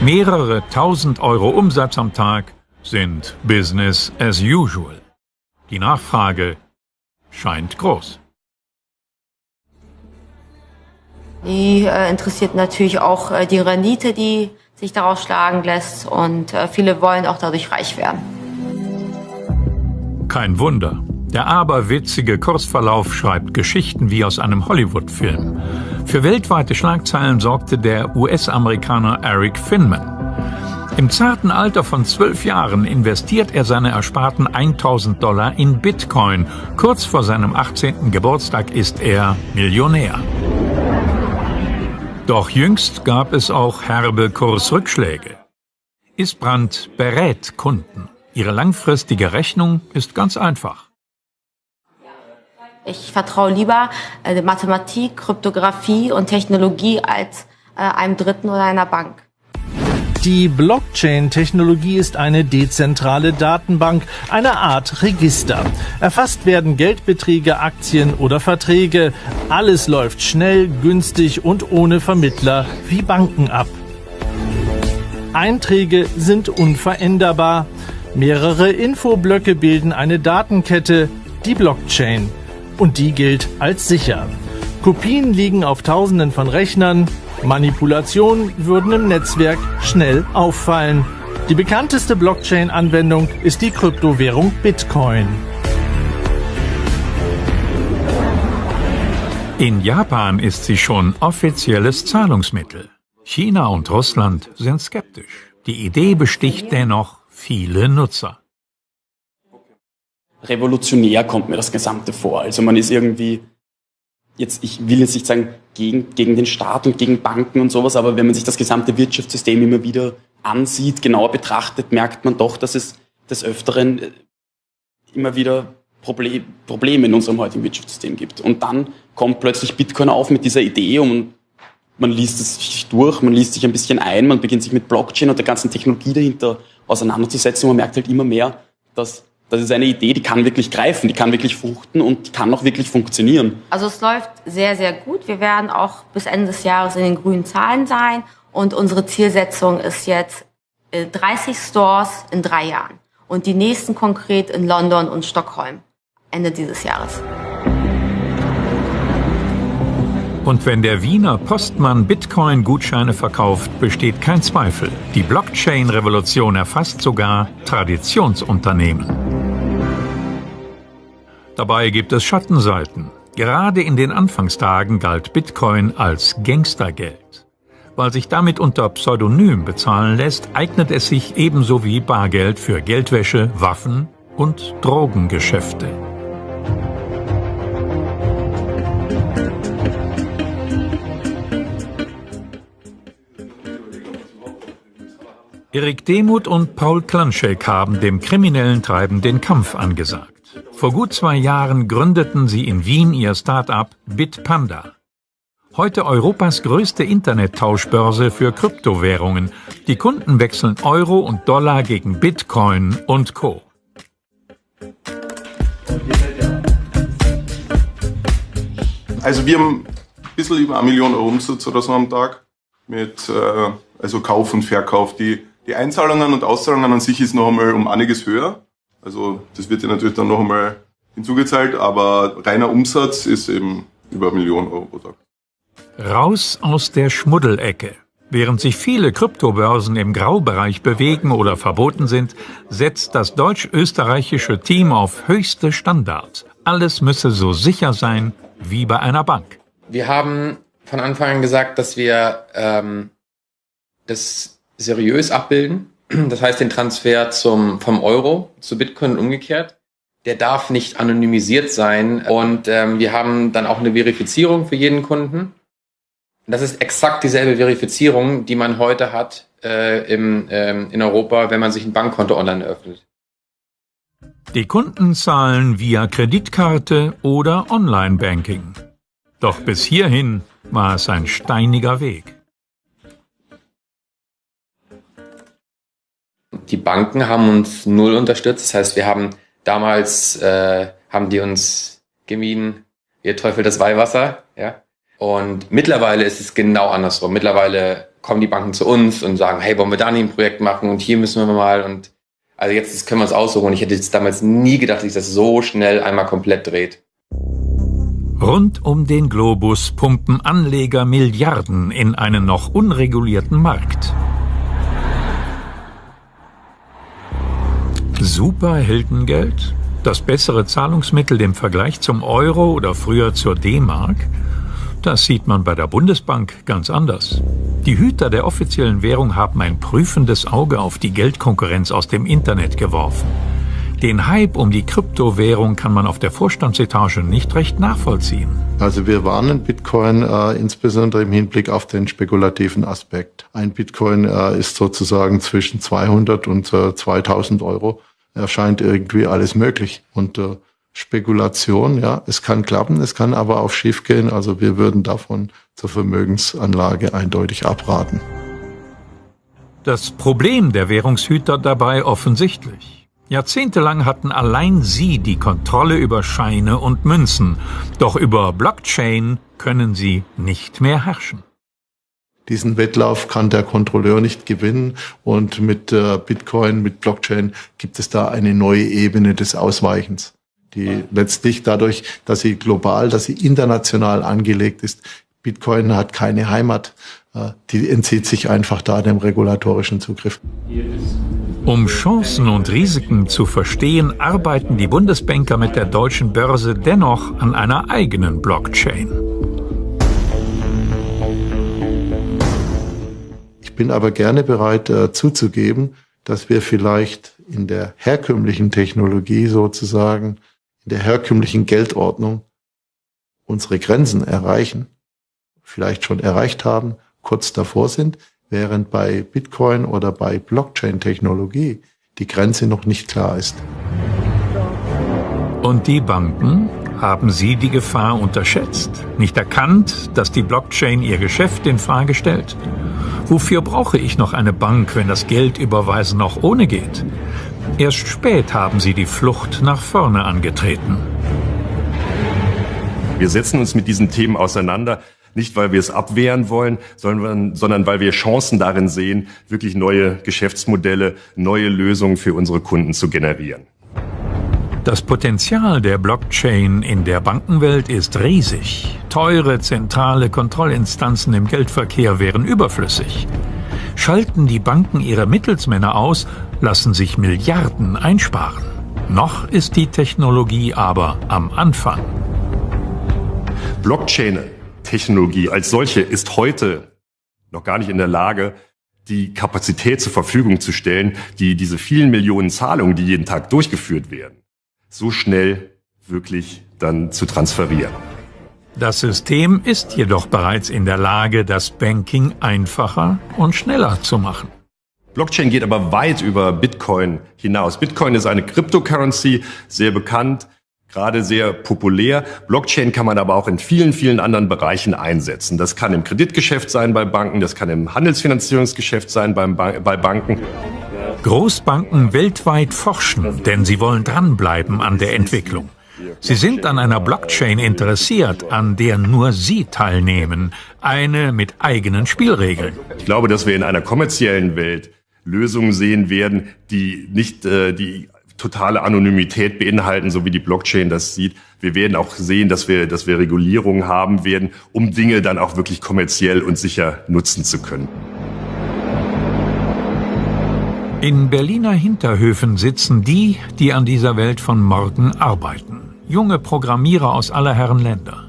S7: Mehrere tausend Euro Umsatz am Tag sind Business as usual. Die Nachfrage scheint groß.
S8: Die äh, interessiert natürlich auch äh, die Rendite, die sich daraus schlagen lässt und äh, viele wollen auch dadurch reich werden.
S7: Kein Wunder. Der aberwitzige Kursverlauf schreibt Geschichten wie aus einem Hollywood-Film. Für weltweite Schlagzeilen sorgte der US-Amerikaner Eric Finman. Im zarten Alter von zwölf Jahren investiert er seine ersparten 1000 Dollar in Bitcoin. Kurz vor seinem 18. Geburtstag ist er Millionär. Doch jüngst gab es auch herbe Kursrückschläge. Isbrand berät Kunden. Ihre langfristige Rechnung ist ganz einfach.
S8: Ich vertraue lieber äh, Mathematik, Kryptographie und Technologie als äh, einem Dritten oder einer Bank.
S13: Die Blockchain-Technologie ist eine dezentrale Datenbank, eine Art Register. Erfasst werden Geldbeträge, Aktien oder Verträge. Alles läuft schnell, günstig und ohne Vermittler wie Banken ab. Einträge sind unveränderbar. Mehrere Infoblöcke bilden eine Datenkette, die Blockchain und die gilt als sicher. Kopien liegen auf Tausenden von Rechnern, Manipulationen würden im Netzwerk schnell auffallen. Die bekannteste Blockchain-Anwendung ist die Kryptowährung Bitcoin.
S7: In Japan ist sie schon offizielles Zahlungsmittel. China und Russland sind skeptisch. Die Idee besticht dennoch viele Nutzer.
S14: Revolutionär kommt mir das Gesamte vor. Also man ist irgendwie, jetzt, ich will jetzt nicht sagen, gegen, gegen den Staat und gegen Banken und sowas, aber wenn man sich das gesamte Wirtschaftssystem immer wieder ansieht, genauer betrachtet, merkt man doch, dass es des Öfteren äh, immer wieder Problem, Probleme in unserem heutigen Wirtschaftssystem gibt. Und dann kommt plötzlich Bitcoin auf mit dieser Idee und man liest es sich durch, man liest sich ein bisschen ein, man beginnt sich mit Blockchain und der ganzen Technologie dahinter auseinanderzusetzen und man merkt halt immer mehr, dass das ist eine Idee, die kann wirklich greifen, die kann wirklich fruchten und die kann auch wirklich funktionieren.
S8: Also es läuft sehr, sehr gut. Wir werden auch bis Ende des Jahres in den grünen Zahlen sein und unsere Zielsetzung ist jetzt 30 äh, Stores in drei Jahren und die nächsten konkret in London und Stockholm Ende dieses Jahres.
S7: Und wenn der Wiener Postmann Bitcoin-Gutscheine verkauft, besteht kein Zweifel. Die Blockchain-Revolution erfasst sogar Traditionsunternehmen. Dabei gibt es Schattenseiten. Gerade in den Anfangstagen galt Bitcoin als Gangstergeld. Weil sich damit unter Pseudonym bezahlen lässt, eignet es sich ebenso wie Bargeld für Geldwäsche, Waffen und Drogengeschäfte. Erik Demuth und Paul Klanschek haben dem kriminellen Treiben den Kampf angesagt. Vor gut zwei Jahren gründeten sie in Wien ihr Start-up Bitpanda. Heute Europas größte Internettauschbörse für Kryptowährungen. Die Kunden wechseln Euro und Dollar gegen Bitcoin und Co.
S15: Also wir haben ein bisschen über eine Million Euro Umsatz oder so am Tag mit äh, also Kauf und Verkauf. Die die Einzahlungen und Auszahlungen an sich ist noch einmal um einiges höher. Also das wird ja natürlich dann noch einmal hinzugezahlt, aber reiner Umsatz ist eben über eine Million Euro pro Tag.
S7: Raus aus der Schmuddelecke. Während sich viele Kryptobörsen im Graubereich bewegen oder verboten sind, setzt das deutsch-österreichische Team auf höchste Standards. Alles müsse so sicher sein wie bei einer Bank.
S11: Wir haben von Anfang an gesagt, dass wir ähm, das seriös abbilden. Das heißt, den Transfer zum, vom Euro zu Bitcoin umgekehrt. Der darf nicht anonymisiert sein. Und ähm, wir haben dann auch eine Verifizierung für jeden Kunden. Das ist exakt dieselbe Verifizierung, die man heute hat äh, im, ähm, in Europa, wenn man sich ein Bankkonto online eröffnet.
S7: Die Kunden zahlen via Kreditkarte oder Online-Banking. Doch bis hierhin war es ein steiniger Weg.
S11: Die Banken haben uns null unterstützt. Das heißt, wir haben damals, äh, haben die uns gemieden, ihr Teufel das Weihwasser, ja. Und mittlerweile ist es genau andersrum. Mittlerweile kommen die Banken zu uns und sagen, hey, wollen wir da nicht ein Projekt machen und hier müssen wir mal und also jetzt können wir es aussuchen. Ich hätte jetzt damals nie gedacht, dass sich das so schnell einmal komplett dreht.
S7: Rund um den Globus pumpen Anleger Milliarden in einen noch unregulierten Markt. Superheldengeld? Das bessere Zahlungsmittel im Vergleich zum Euro oder früher zur D-Mark? Das sieht man bei der Bundesbank ganz anders. Die Hüter der offiziellen Währung haben ein prüfendes Auge auf die Geldkonkurrenz aus dem Internet geworfen. Den Hype um die Kryptowährung kann man auf der Vorstandsetage nicht recht nachvollziehen.
S9: Also wir warnen Bitcoin äh, insbesondere im Hinblick auf den spekulativen Aspekt. Ein Bitcoin äh, ist sozusagen zwischen 200 und äh, 2000 Euro. Erscheint irgendwie alles möglich. Und äh, Spekulation, ja, es kann klappen, es kann aber auch schief gehen. Also wir würden davon zur Vermögensanlage eindeutig abraten.
S7: Das Problem der Währungshüter dabei offensichtlich. Jahrzehntelang hatten allein sie die Kontrolle über Scheine und Münzen, doch über Blockchain können sie nicht mehr herrschen.
S9: Diesen Wettlauf kann der Kontrolleur nicht gewinnen und mit äh, Bitcoin, mit Blockchain gibt es da eine neue Ebene des Ausweichens, die letztlich dadurch, dass sie global, dass sie international angelegt ist, Bitcoin hat keine Heimat. äh, die entzieht sich einfach da dem regulatorischen Zugriff.
S7: Um Chancen und Risiken zu verstehen, arbeiten die Bundesbanker mit der deutschen Börse dennoch an einer eigenen Blockchain.
S9: Bin aber gerne bereit äh, zuzugeben, dass wir vielleicht in der herkömmlichen Technologie sozusagen, in der herkömmlichen Geldordnung unsere Grenzen erreichen, vielleicht schon erreicht haben, kurz davor sind, während bei Bitcoin oder bei Blockchain-Technologie die Grenze noch nicht klar ist.
S7: Und die Banken? Haben sie die Gefahr unterschätzt? Nicht erkannt, dass die Blockchain ihr Geschäft in Frage stellt? Wofür brauche ich noch eine Bank, wenn das Geldüberweisen auch ohne geht? Erst spät haben sie die Flucht nach vorne angetreten.
S16: Wir setzen uns mit diesen Themen auseinander, nicht, weil wir es abwehren wollen, sondern, sondern weil wir Chancen darin sehen, wirklich neue Geschäftsmodelle, neue Lösungen für unsere Kunden zu generieren.
S7: Das Potenzial der Blockchain in der Bankenwelt ist riesig. Teure zentrale Kontrollinstanzen im Geldverkehr wären überflüssig. Schalten die Banken ihre Mittelsmänner aus, lassen sich Milliarden einsparen. Noch ist die Technologie aber am Anfang.
S16: Blockchain Technologie als solche ist heute noch gar nicht in der Lage, die Kapazität zur Verfügung zu stellen, die diese vielen Millionen Zahlungen, die jeden Tag durchgeführt werden, so schnell wirklich dann zu transferieren.
S7: Das System ist jedoch bereits in der Lage, das Banking einfacher und schneller zu machen.
S16: Blockchain geht aber weit über Bitcoin hinaus. Bitcoin ist eine Cryptocurrency, sehr bekannt, gerade sehr populär. Blockchain kann man aber auch in vielen, vielen anderen Bereichen einsetzen. Das kann im Kreditgeschäft sein bei Banken, das kann im Handelsfinanzierungsgeschäft sein bei Banken.
S7: Großbanken weltweit forschen, denn sie wollen dranbleiben an der Entwicklung. Sie sind an einer Blockchain interessiert, an der nur sie teilnehmen, eine mit eigenen Spielregeln.
S16: Ich glaube, dass wir in einer kommerziellen Welt Lösungen sehen werden, die nicht äh, die totale Anonymität beinhalten, so wie die Blockchain das sieht. Wir werden auch sehen, dass wir, dass wir Regulierungen haben werden, um Dinge dann auch wirklich kommerziell und sicher nutzen zu können.
S7: In Berliner Hinterhöfen sitzen die, die an dieser Welt von morgen arbeiten. Junge Programmierer aus aller Herren Länder.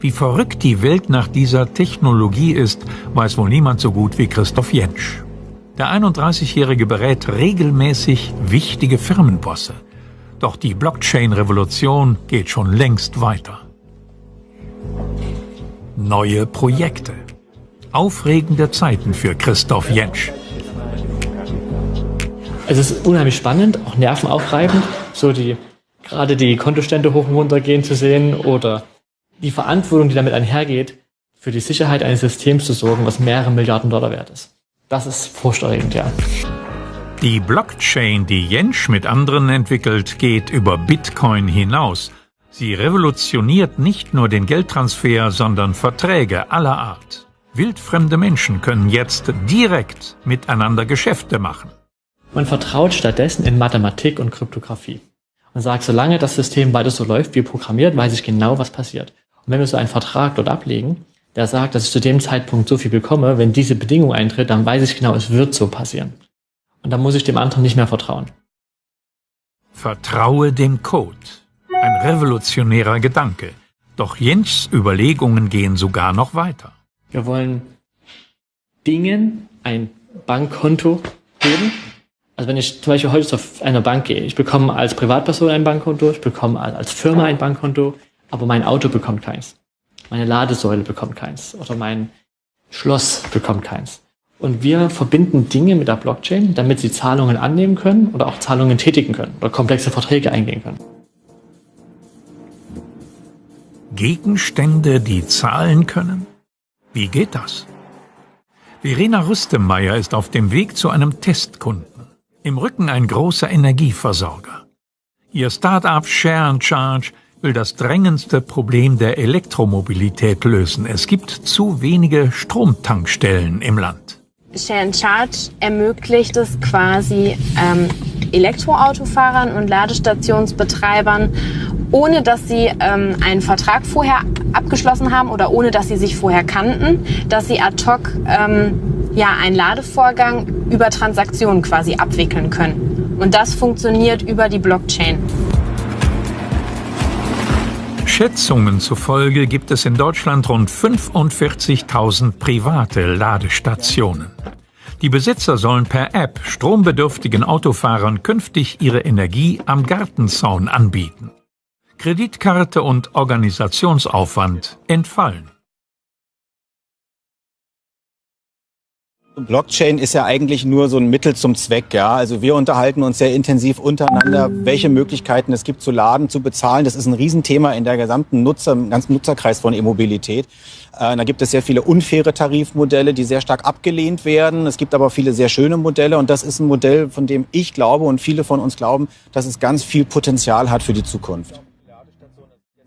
S7: Wie verrückt die Welt nach dieser Technologie ist, weiß wohl niemand so gut wie Christoph Jentsch. Der 31-Jährige berät regelmäßig wichtige Firmenbosse. Doch die Blockchain-Revolution geht schon längst weiter. Neue Projekte. Aufregende Zeiten für Christoph Jentsch.
S17: Es ist unheimlich spannend, auch nervenaufreibend, so die gerade die Kontostände hoch und runter gehen zu sehen oder die Verantwortung, die damit einhergeht, für die Sicherheit eines Systems zu sorgen, was mehrere Milliarden Dollar wert ist. Das ist furchterregend, ja.
S7: Die Blockchain, die Jensch mit anderen entwickelt, geht über Bitcoin hinaus. Sie revolutioniert nicht nur den Geldtransfer, sondern Verträge aller Art. Wildfremde Menschen können jetzt direkt miteinander Geschäfte machen.
S17: Man vertraut stattdessen in Mathematik und Kryptographie und sagt, solange das System weiter so läuft wie programmiert, weiß ich genau, was passiert. Und wenn wir so einen Vertrag dort ablegen, der sagt, dass ich zu dem Zeitpunkt so viel bekomme, wenn diese Bedingung eintritt, dann weiß ich genau, es wird so passieren. Und dann muss ich dem anderen nicht mehr vertrauen.
S7: Vertraue dem Code. Ein revolutionärer Gedanke. Doch Jens Überlegungen gehen sogar noch weiter.
S17: Wir wollen Dingen ein Bankkonto geben. Also wenn ich zum Beispiel heute auf einer Bank gehe, ich bekomme als Privatperson ein Bankkonto, ich bekomme als Firma ein Bankkonto, aber mein Auto bekommt keins. Meine Ladesäule bekommt keins oder mein Schloss bekommt keins. Und wir verbinden Dinge mit der Blockchain, damit sie Zahlungen annehmen können oder auch Zahlungen tätigen können oder komplexe Verträge eingehen können.
S7: Gegenstände, die zahlen können? Wie geht das? Verena Rüstemeyer ist auf dem Weg zu einem Testkunden. Im Rücken ein großer Energieversorger. Ihr Start-up Share and Charge will das drängendste Problem der Elektromobilität lösen. Es gibt zu wenige Stromtankstellen im Land.
S18: Share Charge ermöglicht es quasi ähm, Elektroautofahrern und Ladestationsbetreibern ohne dass sie ähm, einen Vertrag vorher abgeschlossen haben oder ohne dass sie sich vorher kannten, dass sie ad hoc ähm, ja, einen Ladevorgang über Transaktionen quasi abwickeln können. Und das funktioniert über die Blockchain.
S7: Schätzungen zufolge gibt es in Deutschland rund 45.000 private Ladestationen. Die Besitzer sollen per App strombedürftigen Autofahrern künftig ihre Energie am Gartenzaun anbieten. Kreditkarte und Organisationsaufwand entfallen.
S6: Blockchain ist ja eigentlich nur so ein Mittel zum Zweck. Ja? Also wir unterhalten uns sehr intensiv untereinander, welche Möglichkeiten es gibt zu laden, zu bezahlen. Das ist ein Riesenthema in der gesamten Nutzer, im ganzen Nutzerkreis von E-Mobilität. Äh, da gibt es sehr viele unfaire Tarifmodelle, die sehr stark abgelehnt werden. Es gibt aber viele sehr schöne Modelle und das ist ein Modell, von dem ich glaube und viele von uns glauben, dass es ganz viel Potenzial hat für die Zukunft.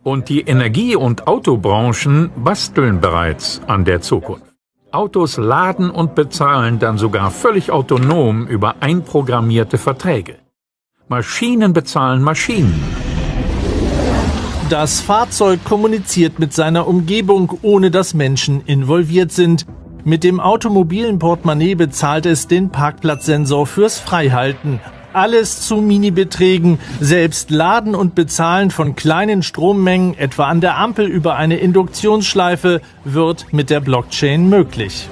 S7: Und die Energie- und Autobranchen basteln bereits an der Zukunft. Autos laden und bezahlen dann sogar völlig autonom über einprogrammierte Verträge. Maschinen bezahlen Maschinen.
S13: Das Fahrzeug kommuniziert mit seiner Umgebung, ohne dass Menschen involviert sind. Mit dem automobilen Portemonnaie bezahlt es den Parkplatzsensor fürs Freihalten. Alles zu Minibeträgen. Selbst Laden und Bezahlen von kleinen Strommengen, etwa an der Ampel über eine Induktionsschleife, wird mit der Blockchain möglich.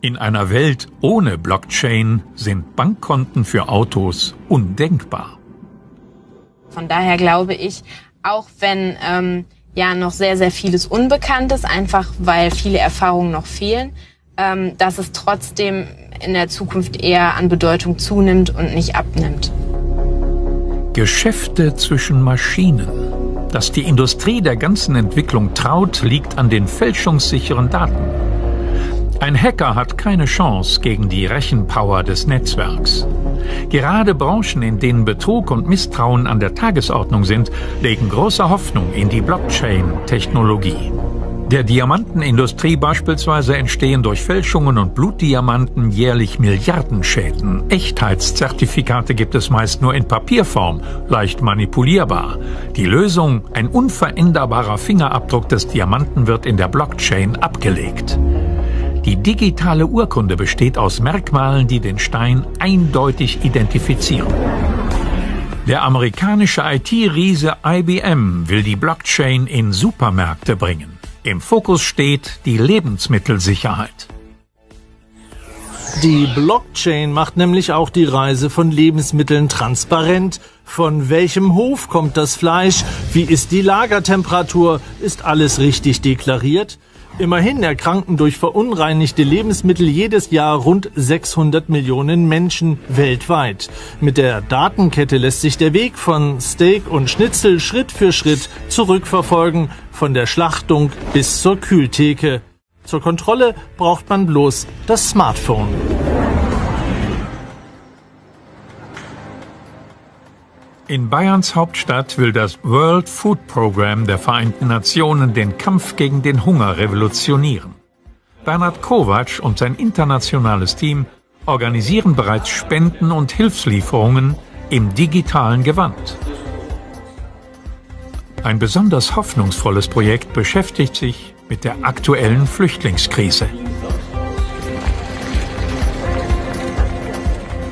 S7: In einer Welt ohne Blockchain sind Bankkonten für Autos undenkbar.
S18: Von daher glaube ich, auch wenn ähm, ja noch sehr, sehr vieles unbekannt ist, einfach weil viele Erfahrungen noch fehlen, ähm, dass es trotzdem in der Zukunft eher an Bedeutung zunimmt und nicht abnimmt.
S7: Geschäfte zwischen Maschinen. Dass die Industrie der ganzen Entwicklung traut, liegt an den fälschungssicheren Daten. Ein Hacker hat keine Chance gegen die Rechenpower des Netzwerks. Gerade Branchen, in denen Betrug und Misstrauen an der Tagesordnung sind, legen große Hoffnung in die Blockchain-Technologie. Der Diamantenindustrie beispielsweise entstehen durch Fälschungen und Blutdiamanten jährlich Milliardenschäden. Echtheitszertifikate gibt es meist nur in Papierform, leicht manipulierbar. Die Lösung, ein unveränderbarer Fingerabdruck des Diamanten wird in der Blockchain abgelegt. Die digitale Urkunde besteht aus Merkmalen, die den Stein eindeutig identifizieren. Der amerikanische IT-Riese IBM will die Blockchain in Supermärkte bringen. Im Fokus steht die Lebensmittelsicherheit.
S13: Die Blockchain macht nämlich auch die Reise von Lebensmitteln transparent. Von welchem Hof kommt das Fleisch? Wie ist die Lagertemperatur? Ist alles richtig deklariert? Immerhin erkranken durch verunreinigte Lebensmittel jedes Jahr rund 600 Millionen Menschen weltweit. Mit der Datenkette lässt sich der Weg von Steak und Schnitzel Schritt für Schritt zurückverfolgen, von der Schlachtung bis zur Kühltheke. Zur Kontrolle braucht man bloß das Smartphone.
S7: In Bayerns Hauptstadt will das World Food Program der Vereinten Nationen den Kampf gegen den Hunger revolutionieren. Bernhard Kovac und sein internationales Team organisieren bereits Spenden und Hilfslieferungen im digitalen Gewand. Ein besonders hoffnungsvolles Projekt beschäftigt sich mit der aktuellen Flüchtlingskrise.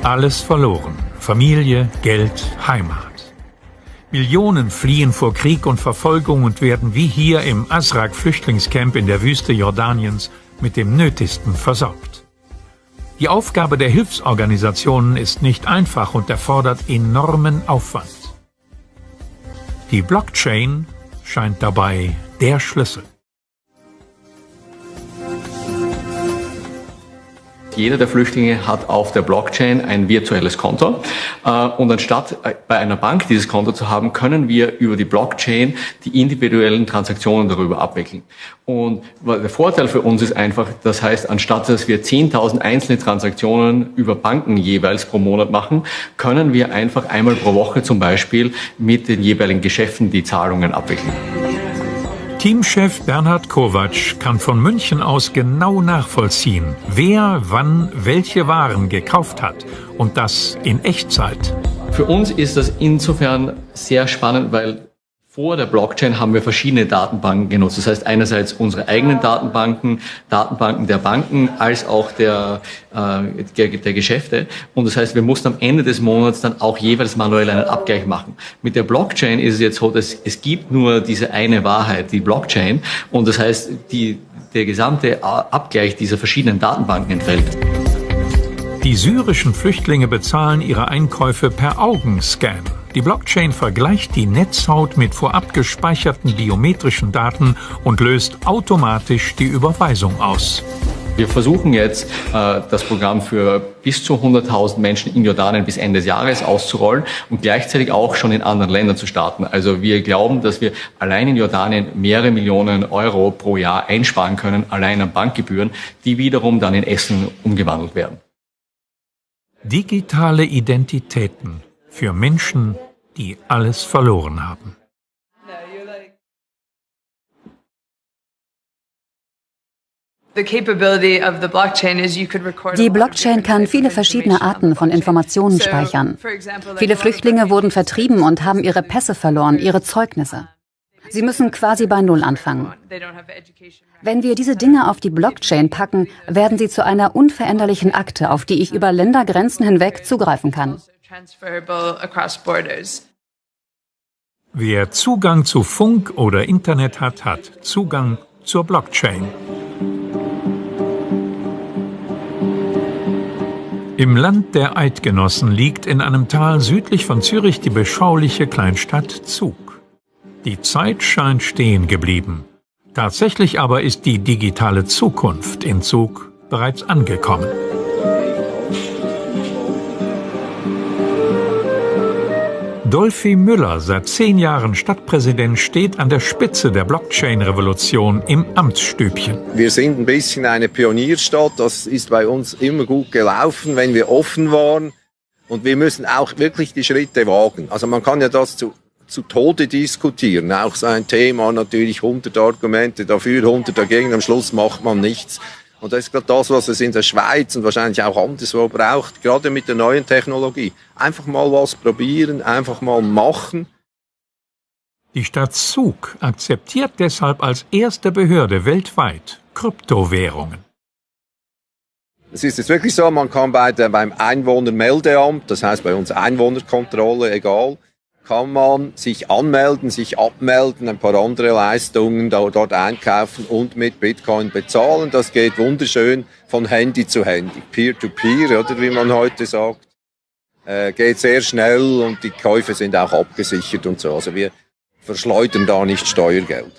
S7: Alles verloren. Familie, Geld, Heimat. Millionen fliehen vor Krieg und Verfolgung und werden wie hier im Asrak-Flüchtlingscamp in der Wüste Jordaniens mit dem Nötigsten versorgt. Die Aufgabe der Hilfsorganisationen ist nicht einfach und erfordert enormen Aufwand. Die Blockchain scheint dabei der Schlüssel.
S19: Jeder der Flüchtlinge hat auf der Blockchain ein virtuelles Konto. Äh, und anstatt äh, bei einer Bank dieses Konto zu haben, können wir über die Blockchain die individuellen Transaktionen darüber abwickeln. Und der Vorteil für uns ist einfach, das heißt, anstatt dass wir 10.000 einzelne Transaktionen über Banken jeweils pro Monat machen, können wir einfach einmal pro Woche zum Beispiel mit den jeweiligen Geschäften die Zahlungen abwickeln.
S7: Teamchef Bernhard Kovac kann von München aus genau nachvollziehen, wer wann welche Waren gekauft hat und das in Echtzeit.
S19: Für uns ist das insofern sehr spannend, weil vor der Blockchain haben wir verschiedene Datenbanken genutzt. Das heißt einerseits unsere eigenen Datenbanken, Datenbanken der Banken, als auch der, äh, der, der Geschäfte. Und das heißt, wir mussten am Ende des Monats dann auch jeweils manuell einen Abgleich machen. Mit der Blockchain ist es jetzt so, dass es gibt nur diese eine Wahrheit, die Blockchain. Und das heißt, die, der gesamte Abgleich dieser verschiedenen Datenbanken entfällt.
S7: Die syrischen Flüchtlinge bezahlen ihre Einkäufe per Augenscan. Die Blockchain vergleicht die Netzhaut mit vorab gespeicherten biometrischen Daten und löst automatisch die Überweisung aus.
S19: Wir versuchen jetzt, äh, das Programm für bis zu 100.000 Menschen in Jordanien bis Ende des Jahres auszurollen und gleichzeitig auch schon in anderen Ländern zu starten. Also wir glauben, dass wir allein in Jordanien mehrere Millionen Euro pro Jahr einsparen können, allein an Bankgebühren, die wiederum dann in Essen umgewandelt werden.
S7: Digitale Identitäten für Menschen, die alles verloren haben.
S20: Die Blockchain kann viele verschiedene Arten von Informationen speichern. Viele Flüchtlinge wurden vertrieben und haben ihre Pässe verloren, ihre Zeugnisse. Sie müssen quasi bei Null anfangen. Wenn wir diese Dinge auf die Blockchain packen, werden sie zu einer unveränderlichen Akte, auf die ich über Ländergrenzen hinweg zugreifen kann.
S7: Wer Zugang zu Funk oder Internet hat, hat Zugang zur Blockchain. Im Land der Eidgenossen liegt in einem Tal südlich von Zürich die beschauliche Kleinstadt Zug. Die Zeit scheint stehen geblieben. Tatsächlich aber ist die digitale Zukunft in Zug bereits angekommen. Dolphy Müller, seit zehn Jahren Stadtpräsident, steht an der Spitze der Blockchain-Revolution im Amtsstübchen.
S21: Wir sind ein bisschen eine Pionierstadt. Das ist bei uns immer gut gelaufen, wenn wir offen waren. Und wir müssen auch wirklich die Schritte wagen. Also man kann ja das zu, zu Tode diskutieren. Auch so ein Thema, natürlich 100 Argumente dafür, 100 dagegen. Am Schluss macht man nichts. Und das ist gerade das, was es in der Schweiz und wahrscheinlich auch anderswo braucht, gerade mit der neuen Technologie. Einfach mal was probieren, einfach mal machen.
S7: Die Stadt Zug akzeptiert deshalb als erste Behörde weltweit Kryptowährungen.
S21: Es ist jetzt wirklich so, man kann bei der, beim Einwohnermeldeamt, das heißt bei uns Einwohnerkontrolle, egal, kann man sich anmelden, sich abmelden, ein paar andere Leistungen dort einkaufen und mit Bitcoin bezahlen. Das geht wunderschön von Handy zu Handy, Peer-to-Peer, -peer, oder wie man heute sagt. Äh, geht sehr schnell und die Käufe sind auch abgesichert und so. Also wir verschleudern da nicht Steuergeld.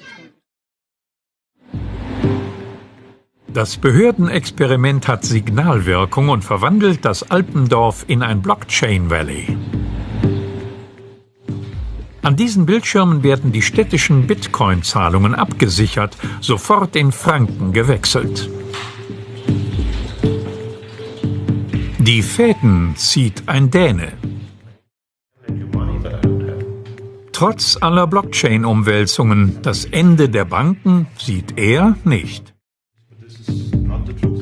S7: Das Behördenexperiment hat Signalwirkung und verwandelt das Alpendorf in ein Blockchain Valley. An diesen Bildschirmen werden die städtischen Bitcoin-Zahlungen abgesichert, sofort in Franken gewechselt. Die Fäden zieht ein Däne. Trotz aller Blockchain-Umwälzungen, das Ende der Banken sieht er nicht.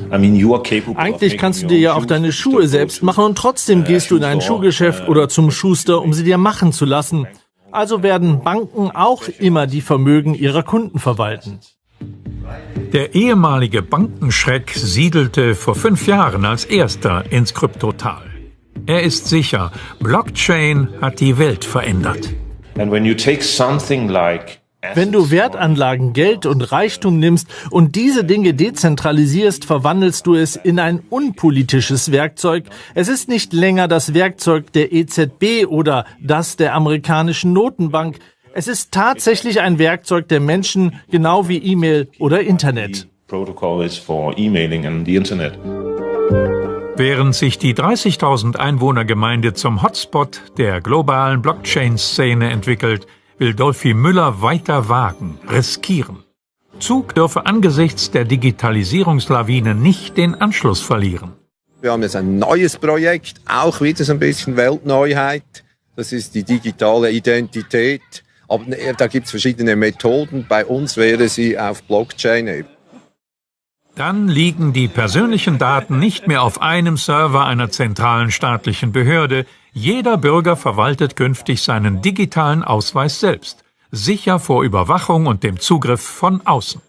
S13: Eigentlich kannst du dir ja auch deine Schuhe selbst machen und trotzdem gehst du in ein Schuhgeschäft oder zum Schuster, um sie dir machen zu lassen. Also werden Banken auch immer die Vermögen ihrer Kunden verwalten.
S7: Der ehemalige Bankenschreck siedelte vor fünf Jahren als erster ins Kryptotal. Er ist sicher, Blockchain hat die Welt verändert.
S13: And when you take something like wenn du Wertanlagen, Geld und Reichtum nimmst und diese Dinge dezentralisierst, verwandelst du es in ein unpolitisches Werkzeug. Es ist nicht länger das Werkzeug der EZB oder das der amerikanischen Notenbank. Es ist tatsächlich ein Werkzeug der Menschen, genau wie E-Mail oder Internet.
S7: Während sich die 30.000 Einwohnergemeinde zum Hotspot der globalen Blockchain-Szene entwickelt, will Dolphy Müller weiter wagen, riskieren. Zug dürfe angesichts der Digitalisierungslawine nicht den Anschluss verlieren.
S21: Wir haben jetzt ein neues Projekt, auch wieder so ein bisschen Weltneuheit. Das ist die digitale Identität. Aber da gibt es verschiedene Methoden. Bei uns wäre sie auf Blockchain eben.
S7: Dann liegen die persönlichen Daten nicht mehr auf einem Server einer zentralen staatlichen Behörde, Jeder Bürger verwaltet künftig seinen digitalen Ausweis selbst, sicher vor Überwachung und dem Zugriff von außen.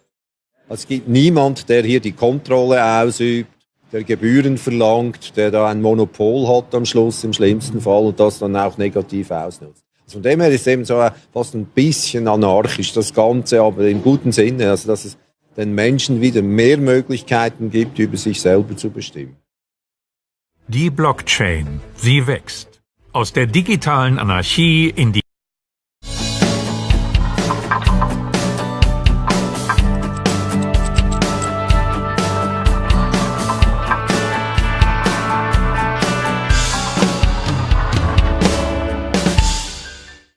S21: Es gibt niemand, der hier die Kontrolle ausübt, der Gebühren verlangt, der da ein Monopol hat am Schluss im schlimmsten Fall und das dann auch negativ ausnutzt. Also von dem her ist es eben so fast ein bisschen anarchisch, das Ganze, aber im guten Sinne, also dass es den Menschen wieder mehr Möglichkeiten gibt, über sich selber zu bestimmen.
S7: Die Blockchain, sie wächst. Aus der digitalen Anarchie in die